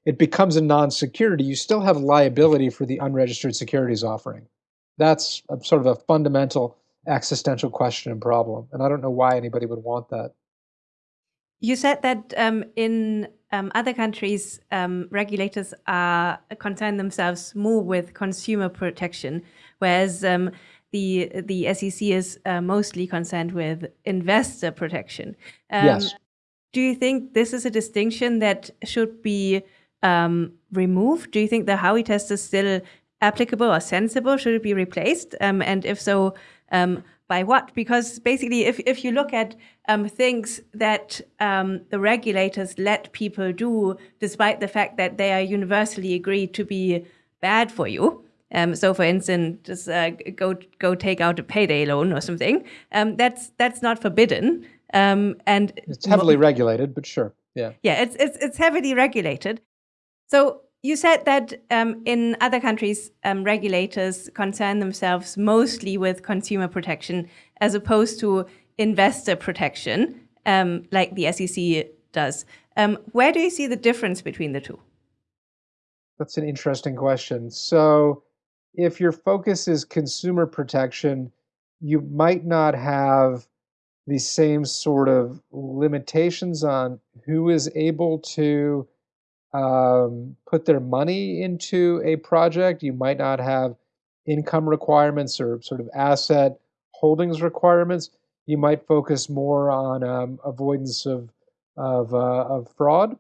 it becomes a non-security. You still have liability for the unregistered securities offering. That's a, sort of a fundamental existential question and problem, and I don't know why anybody would want that. You said that um, in um, other countries, um, regulators are concern themselves more with consumer protection, whereas um, the the SEC is uh, mostly concerned with investor protection. Um, yes. Do you think this is a distinction that should be um, removed? Do you think the Howey test is still applicable or sensible? Should it be replaced? Um, and if so, um, by what? Because basically, if, if you look at um, things that um, the regulators let people do, despite the fact that they are universally agreed to be bad for you, um, so, for instance, just uh, go go take out a payday loan or something. Um, that's that's not forbidden, um, and it's heavily regulated. But sure, yeah, yeah, it's it's it's heavily regulated. So you said that um, in other countries, um, regulators concern themselves mostly with consumer protection as opposed to investor protection, um, like the SEC does. where do you see the difference between the two? That's an interesting question. So if your focus is consumer protection, you might not have the same sort of limitations on who is able to um, put their money into a project. You might not have income requirements or sort of asset holdings requirements. You might focus more on um, avoidance of of, uh, of fraud,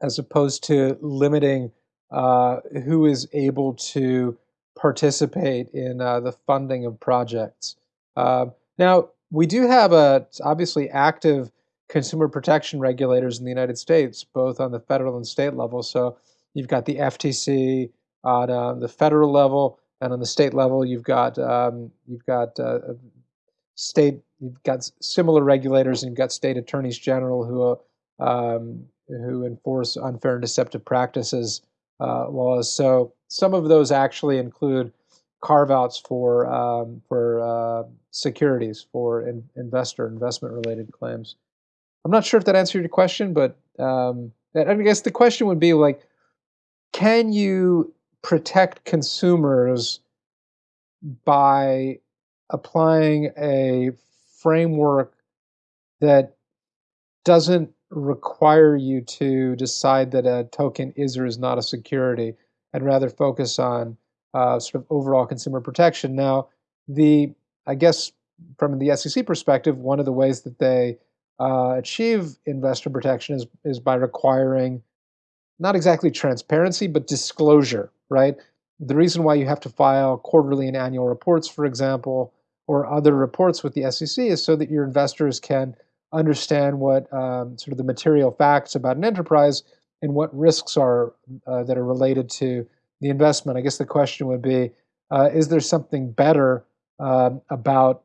as opposed to limiting uh, who is able to participate in uh, the funding of projects. Uh, now, we do have a obviously active consumer protection regulators in the United States, both on the federal and state level. So you've got the FTC on uh, the federal level, and on the state level, you've got um, you've got uh, state you've got similar regulators, and you've got state attorneys general who um, who enforce unfair and deceptive practices uh, laws. So some of those actually include carve outs for um, for uh, securities for in, investor investment related claims. I'm not sure if that answered your question, but um, I guess the question would be like, can you protect consumers by applying a framework that doesn't require you to decide that a token is or is not a security and rather focus on uh, sort of overall consumer protection. Now, the I guess from the SEC perspective, one of the ways that they uh, achieve investor protection is is by requiring not exactly transparency, but disclosure. Right. The reason why you have to file quarterly and annual reports, for example, or other reports with the SEC, is so that your investors can understand what um, sort of the material facts about an enterprise and what risks are uh, that are related to the investment. I guess the question would be: uh, Is there something better um, about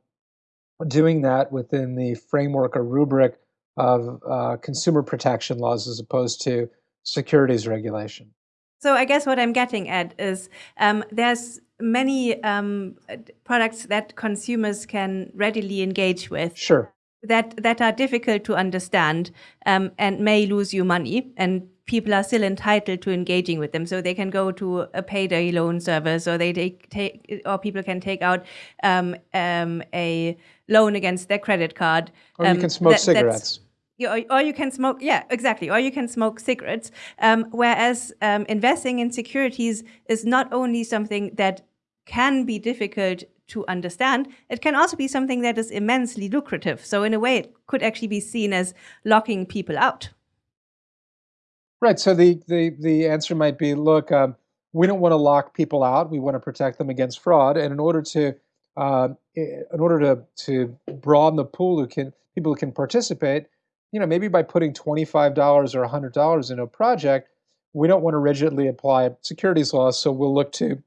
doing that within the framework or rubric of uh, consumer protection laws as opposed to securities regulation? So I guess what I'm getting at is um, there's many um, products that consumers can readily engage with. Sure. That that are difficult to understand um, and may lose you money, and people are still entitled to engaging with them. So they can go to a payday loan service, or they take, take or people can take out um, um, a loan against their credit card. Or you um, can smoke that, cigarettes. Or, or, you can smoke, yeah, exactly. Or you can smoke cigarettes. Um, whereas um, investing in securities is not only something that can be difficult to understand, it can also be something that is immensely lucrative. So in a way, it could actually be seen as locking people out. Right. So the the the answer might be, look, um, we don't want to lock people out. We want to protect them against fraud, and in order to uh, in order to to broaden the pool who can people who can participate, you know, maybe by putting twenty five dollars or hundred dollars in a project, we don't want to rigidly apply securities laws. So we'll look to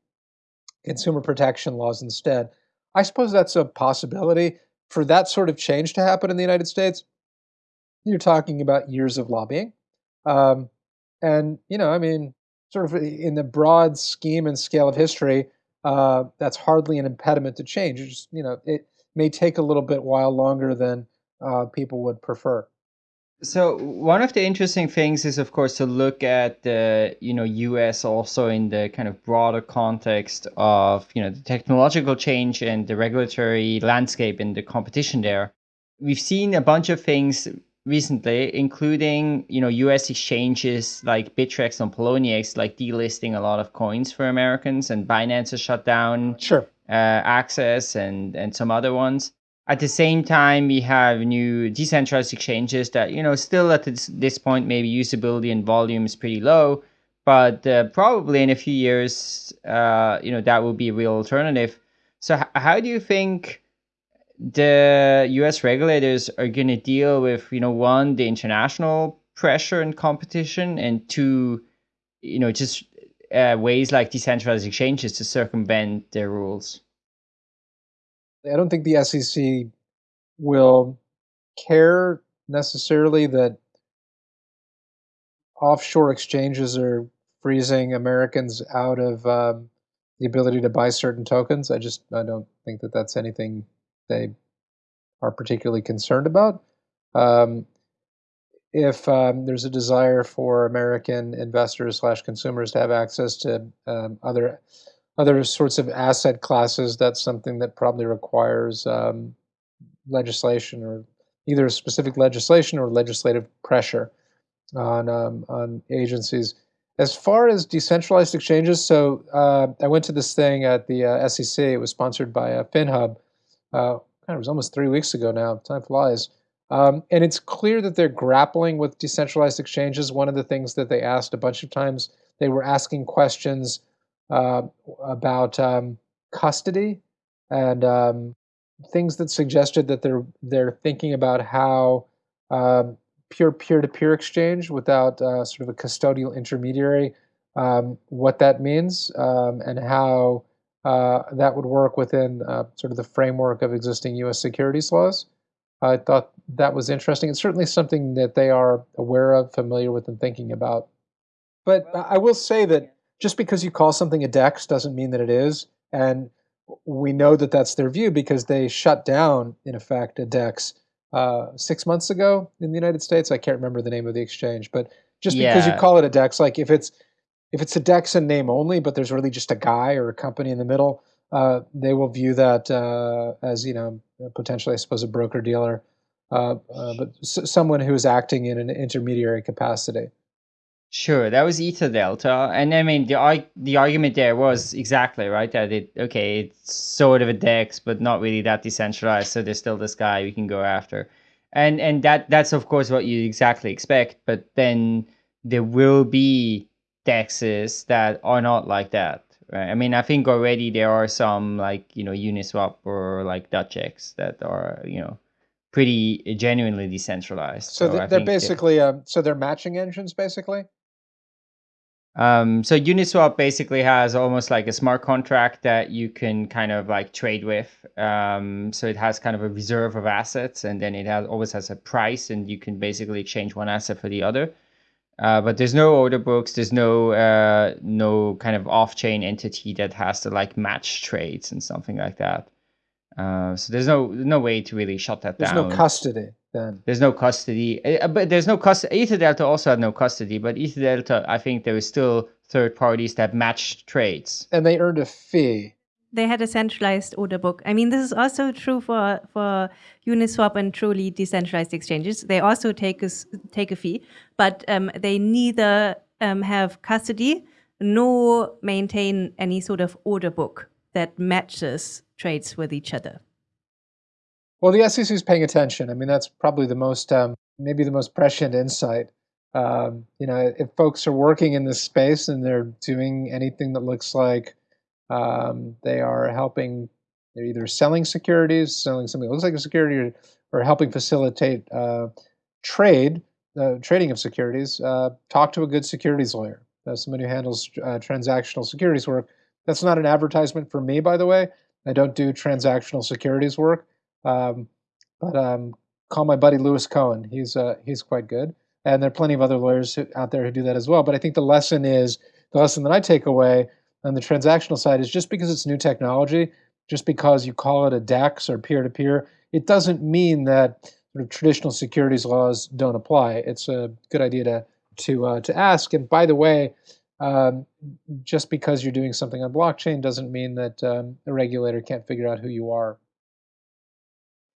consumer protection laws instead. I suppose that's a possibility for that sort of change to happen in the United States. You're talking about years of lobbying. Um, and, you know, I mean, sort of in the broad scheme and scale of history, uh, that's hardly an impediment to change. Just, you know, it may take a little bit while longer than uh, people would prefer. So one of the interesting things is, of course, to look at the you know U.S. also in the kind of broader context of you know the technological change and the regulatory landscape and the competition there. We've seen a bunch of things recently, including you know U.S. exchanges like Bittrex and Poloniex, like delisting a lot of coins for Americans, and Binance has shut down sure uh, Access and and some other ones. At the same time, we have new decentralized exchanges that you know still at this, this point maybe usability and volume is pretty low, but uh, probably in a few years, uh, you know that will be a real alternative. So how do you think? The US regulators are going to deal with, you know, one, the international pressure and competition, and two, you know, just uh, ways like decentralized exchanges to circumvent their rules. I don't think the SEC will care necessarily that offshore exchanges are freezing Americans out of um, the ability to buy certain tokens. I just I don't think that that's anything they are particularly concerned about. Um, if um, there's a desire for American investors slash consumers to have access to um, other other sorts of asset classes, that's something that probably requires um, legislation or either specific legislation or legislative pressure. on um, on agencies. As far as decentralized exchanges, so uh, I went to this thing at the uh, SEC. It was sponsored by uh, FinHub. Uh, it was almost three weeks ago now. Time flies. Um, and it's clear that they're grappling with decentralized exchanges. One of the things that they asked a bunch of times, they were asking questions uh, about um, custody and um, things that suggested that they're they're thinking about how um, pure peer-to-peer exchange without uh, sort of a custodial intermediary, um, what that means, um, and how that would work within uh, sort of the framework of existing U.S. securities laws. I thought that was interesting. It's certainly something that they are aware of, familiar with, and thinking about. But I will say that just because you call something a DEX doesn't mean that it is. And we know that that's their view because they shut down, in effect, a DEX uh, six months ago in the United States. I can't remember the name of the exchange, but just yeah. because you call it a DEX, like if it's if it's a DEX in name only, but there's really just a guy or a company in the middle, uh, they will view that uh, as you know potentially, I suppose, a broker dealer, uh, uh, but someone who is acting in an intermediary capacity. Sure, that was Ether Delta, and I mean the the argument there was exactly right that it okay it's sort of a DEX but not really that decentralized, so there's still this guy we can go after, and and that that's of course what you exactly expect, but then there will be DEXs that are not like that, right? I mean I think already there are some like you know Uniswap or like DutchX that are you know pretty genuinely decentralized. So, so they're basically um, so they're matching engines basically. Um, so Uniswap basically has almost like a smart contract that you can kind of like trade with. Um, so it has kind of a reserve of assets, and then it has always has a price, and you can basically exchange one asset for the other. Uh, but there's no order books. There's no uh, no kind of off-chain entity that has to like match trades and something like that. Uh, so there's no no way to really shut that there's down. There's no custody then. There's no custody, uh, but there's no custody. Ether Delta also had no custody, but Ether Delta, I think there was still third parties that matched trades, and they earned a fee. They had a centralized order book. I mean, this is also true for for Uniswap and truly decentralized exchanges. They also take a take a fee, but um, they neither um, have custody nor maintain any sort of order book that matches trades with each other? Well, the SEC is paying attention. I mean, that's probably the most, um, maybe the most prescient insight. Um, you know, if folks are working in this space and they're doing anything that looks like um, they are helping, they're either selling securities, selling something that looks like a security, or, or helping facilitate uh, trade, uh, trading of securities, uh, talk to a good securities lawyer, someone who handles uh, transactional securities work. That's not an advertisement for me, by the way. I don't do transactional securities work, um, but um, call my buddy Lewis Cohen. He's uh, he's quite good, and there are plenty of other lawyers who, out there who do that as well. But I think the lesson is the lesson that I take away on the transactional side is just because it's new technology, just because you call it a DEX or peer to peer, it doesn't mean that sort of traditional securities laws don't apply. It's a good idea to to uh, to ask. And by the way, um, just because you're doing something on blockchain doesn't mean that um, a regulator can't figure out who you are.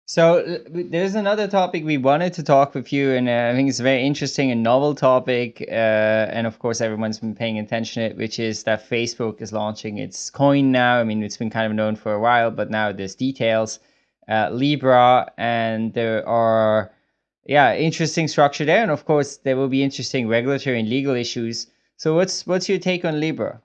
So there's another topic we wanted to talk with you, and uh, I think it's a very interesting and novel topic. Uh, and of course, everyone's been paying attention to it, which is that Facebook is launching its coin now. I mean, it's been kind of known for a while, but now there's details. Uh, Libra, and there are, yeah, interesting structure there, and of course, there will be interesting regulatory and legal issues so what's what's your take on Libra?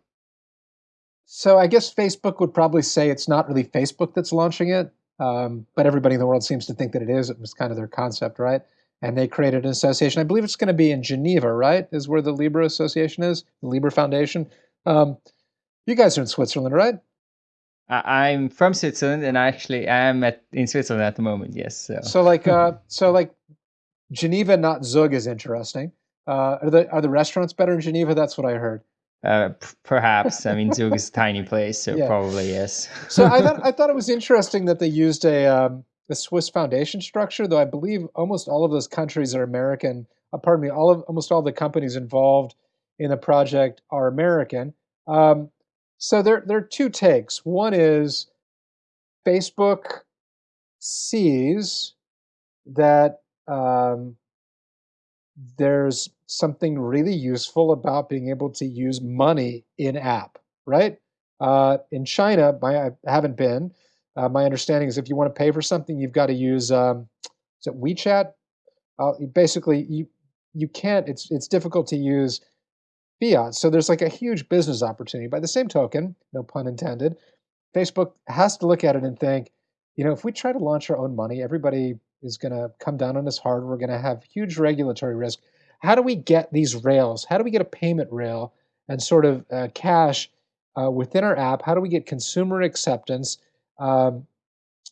So I guess Facebook would probably say it's not really Facebook that's launching it, um, but everybody in the world seems to think that it is. It was kind of their concept, right? And they created an association. I believe it's going to be in Geneva, right? Is where the Libra Association is, the Libra Foundation. Um, you guys are in Switzerland, right? I'm from Switzerland, and I actually I am at in Switzerland at the moment. Yes. So, so like, uh, so like, Geneva, not Zug, is interesting. Uh, are the are the restaurants better in Geneva? That's what I heard. Uh, p- perhaps. I mean, Zug is a tiny place, so yeah. probably yes. so I thought I thought it was interesting that they used a um, a Swiss foundation structure, though I believe almost all of those countries are American. Uh, pardon me, all of almost all the companies involved in the project are American. Um, so there there are two takes. One is Facebook sees that um, there's something really useful about being able to use money in app, right? Uh, in China, my, I haven't been. Uh, my understanding is if you want to pay for something, you've got to use um, is it WeChat? Uh, basically, you you can't. It's it's difficult to use fiat. So there's like a huge business opportunity. By the same token, no pun intended, Facebook has to look at it and think, you know, if we try to launch our own money, everybody is going to come down on us hard. We're going to have huge regulatory risk. How do we get these rails? How do we get a payment rail and sort of uh, cash uh, within our app? How do we get consumer acceptance um,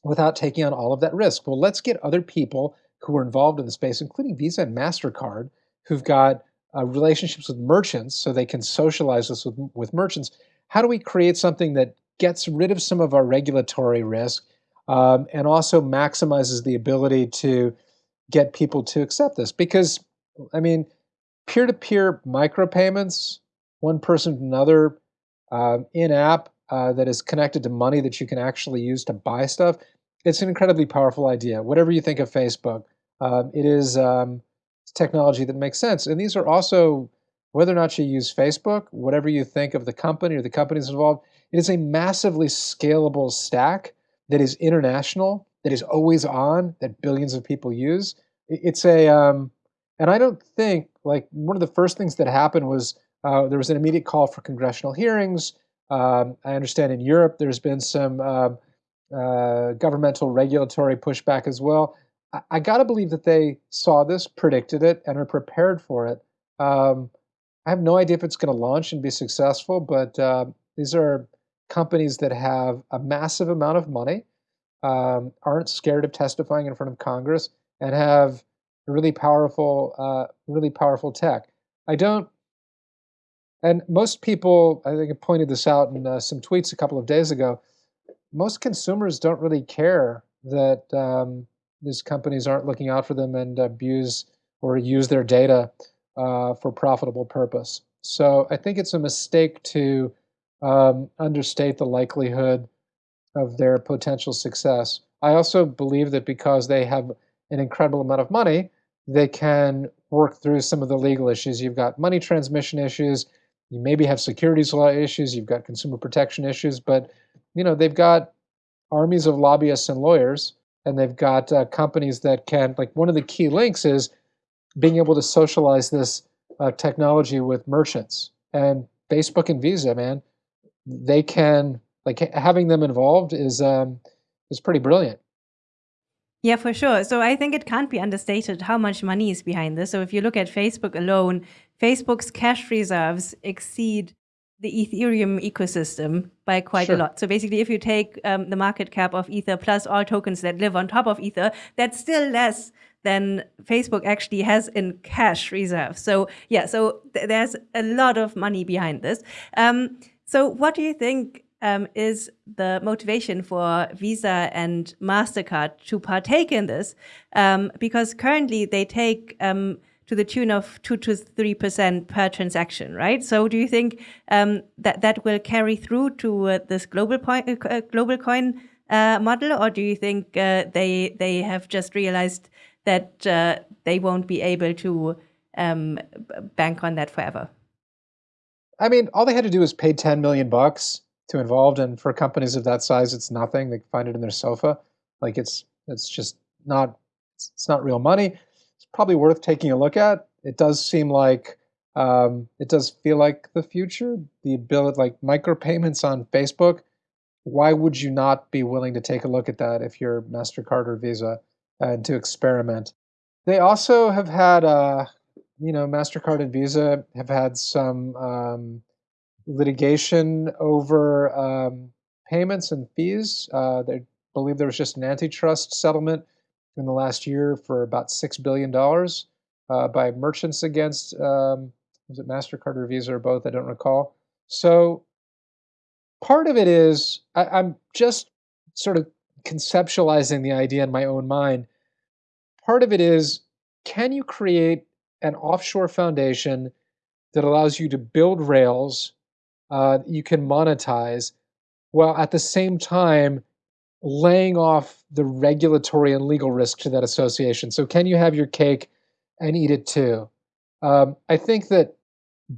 without taking on all of that risk? Well, let's get other people who are involved in the space, including Visa and MasterCard, who've got uh, relationships with merchants so they can socialize this with, with merchants. How do we create something that gets rid of some of our regulatory risk um, and also maximizes the ability to get people to accept this? Because, I mean, peer to peer micropayments, one person to another, uh, in app uh, that is connected to money that you can actually use to buy stuff, it's an incredibly powerful idea. Whatever you think of Facebook, um, it is. Um, technology that makes sense. And these are also, whether or not you use Facebook, whatever you think of the company or the companies involved, it is a massively scalable stack that is international, that is always on, that billions of people use. It's a, um, and I don't think, like, one of the first things that happened was uh, there was an immediate call for congressional hearings. Um, I understand in Europe there's been some uh, uh, governmental regulatory pushback as well. I, I got to believe that they saw this, predicted it, and are prepared for it. Um, I have no idea if it's going to launch and be successful, but uh, these are companies that have a massive amount of money, um, aren't scared of testifying in front of Congress, and have really powerful, uh, really powerful tech. I don't, and most people, I think I pointed this out in uh, some tweets a couple of days ago. Most consumers don't really care that um, these companies aren't looking out for them and abuse or use their data uh, for profitable purpose. So I think it's a mistake to um, understate the likelihood of their potential success. I also believe that because they have an incredible amount of money, they can work through some of the legal issues. You've got money transmission issues, you maybe have securities law issues, you've got consumer protection issues, but you know they've got armies of lobbyists and lawyers and they've got uh, companies that can like one of the key links is being able to socialize this uh, technology with merchants and facebook and visa man they can like having them involved is um, is pretty brilliant yeah, for sure. So I think it can't be understated how much money is behind this. So if you look at Facebook alone, Facebook's cash reserves exceed the Ethereum ecosystem by quite sure. a lot. So basically, if you take um, the market cap of Ether plus all tokens that live on top of Ether, that's still less than Facebook actually has in cash reserve. So yeah, so th there's a lot of money behind this. Um, so what do you think um, is the motivation for Visa and MasterCard to partake in this? Um, because currently they take um, to the tune of two to three percent per transaction, right? So, do you think um, that that will carry through to uh, this global point, uh, uh, global coin uh, model, or do you think uh, they they have just realized that uh, they won't be able to um, bank on that forever? I mean, all they had to do was pay ten million bucks to involved, and for companies of that size, it's nothing. They find it in their sofa, like it's it's just not it's not real money It's probably worth taking a look at. It does seem like um, it does feel like the future. The ability, like micropayments on Facebook. Why would you not be willing to take a look at that if you're Mastercard or Visa and to experiment? They also have had, uh, you know, Mastercard and Visa have had some um, litigation over um, payments and fees. Uh, they believe there was just an antitrust settlement in the last year for about $6 billion uh, by merchants against, um, was it MasterCard or Visa or both? I don't recall. So part of it is I, I'm just sort of conceptualizing the idea in my own mind. Part of it is can you create an offshore foundation that allows you to build rails uh, you can monetize while at the same time laying off the regulatory and legal risk to that association. So, can you have your cake and eat it too. Um, I think that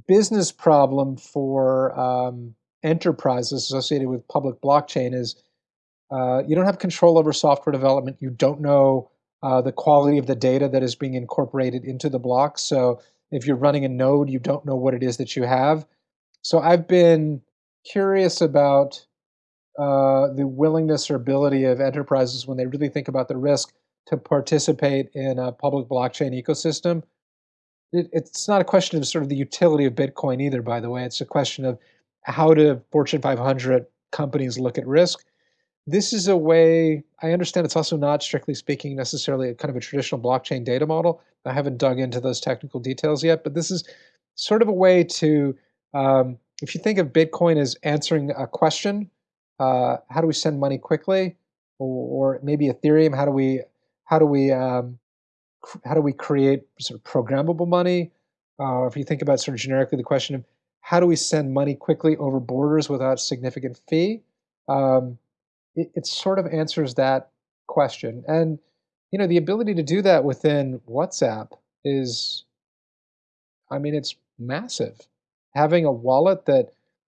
business problem for um, enterprises associated with public blockchain is uh, you don't have control over software development. You don't know uh, the quality of the data that is being incorporated into the block. So if you're running a node, you don't know what it is that you have. So I've been curious about uh, the willingness or ability of enterprises when they really think about the risk to participate in a public blockchain ecosystem. It, it's not a question of sort of the utility of Bitcoin either, by the way. It's a question of how do Fortune 500 companies look at risk. This is a way, I understand it's also not, strictly speaking, necessarily a kind of a traditional blockchain data model. I haven't dug into those technical details yet, but this is sort of a way to, um, if you think of Bitcoin as answering a question, uh, how do we send money quickly? Or, or, maybe Ethereum, how do we, how do we, um, how do we create sort of programmable money? Uh, if you think about sort of generically the question of how do we send money quickly over borders without significant fee? Um, it, it sort of answers that question. And you know, the ability to do that within WhatsApp is, I mean, it's massive. Having a wallet that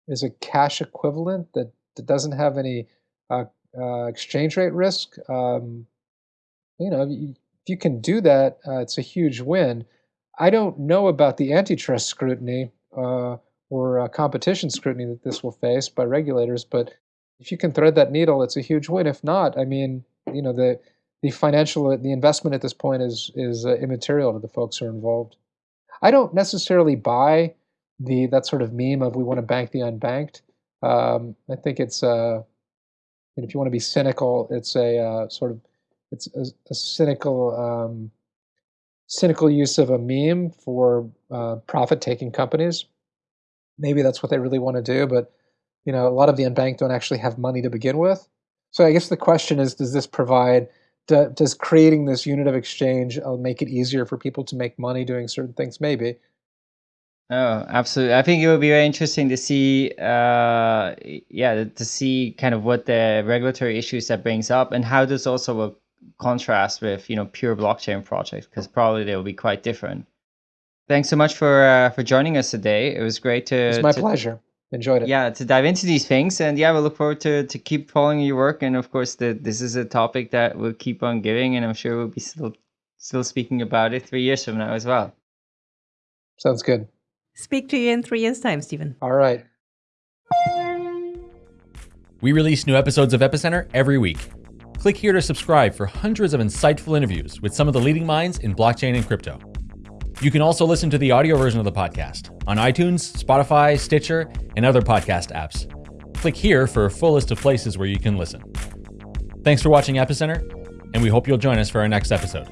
is a cash equivalent that, that doesn't have any uh, uh, exchange rate risk, um, you know, if you can do that, uh, it's a huge win. I don't know about the antitrust scrutiny uh, or uh, competition scrutiny that this will face by regulators. But if you can thread that needle, it's a huge win. If not, I mean, you know, the the financial the investment at this point is is uh, immaterial to the folks who are involved. I don't necessarily buy the that sort of meme of we want to bank the unbanked. Um, I think it's uh, and if you want to be cynical, it's a uh, sort of it's a, a cynical um, cynical use of a meme for uh, profit taking companies maybe that's what they really want to do, but you know, a lot of the unbanked don't actually have money to begin with. So I guess the question is, does this provide, do, does creating this unit of exchange uh, make it easier for people to make money doing certain things? Maybe. Oh, absolutely. I think it would be very interesting to see, uh, yeah, to see kind of what the regulatory issues that brings up and how this also will contrast with, you know, pure blockchain projects, because probably they will be quite different. Thanks so much for uh, for joining us today. It was great to. It's my to, pleasure. Enjoyed it. Yeah, to dive into these things, and yeah, we look forward to to keep following your work. And of course, the, this is a topic that we'll keep on giving, and I'm sure we'll be still still speaking about it three years from now as well. Sounds good. Speak to you in three years' time, Stephen. All right. We release new episodes of Epicenter every week. Click here to subscribe for hundreds of insightful interviews with some of the leading minds in blockchain and crypto. You can also listen to the audio version of the podcast on iTunes, Spotify, Stitcher, and other podcast apps. Click here for a full list of places where you can listen. Thanks for watching Epicenter, and we hope you'll join us for our next episode.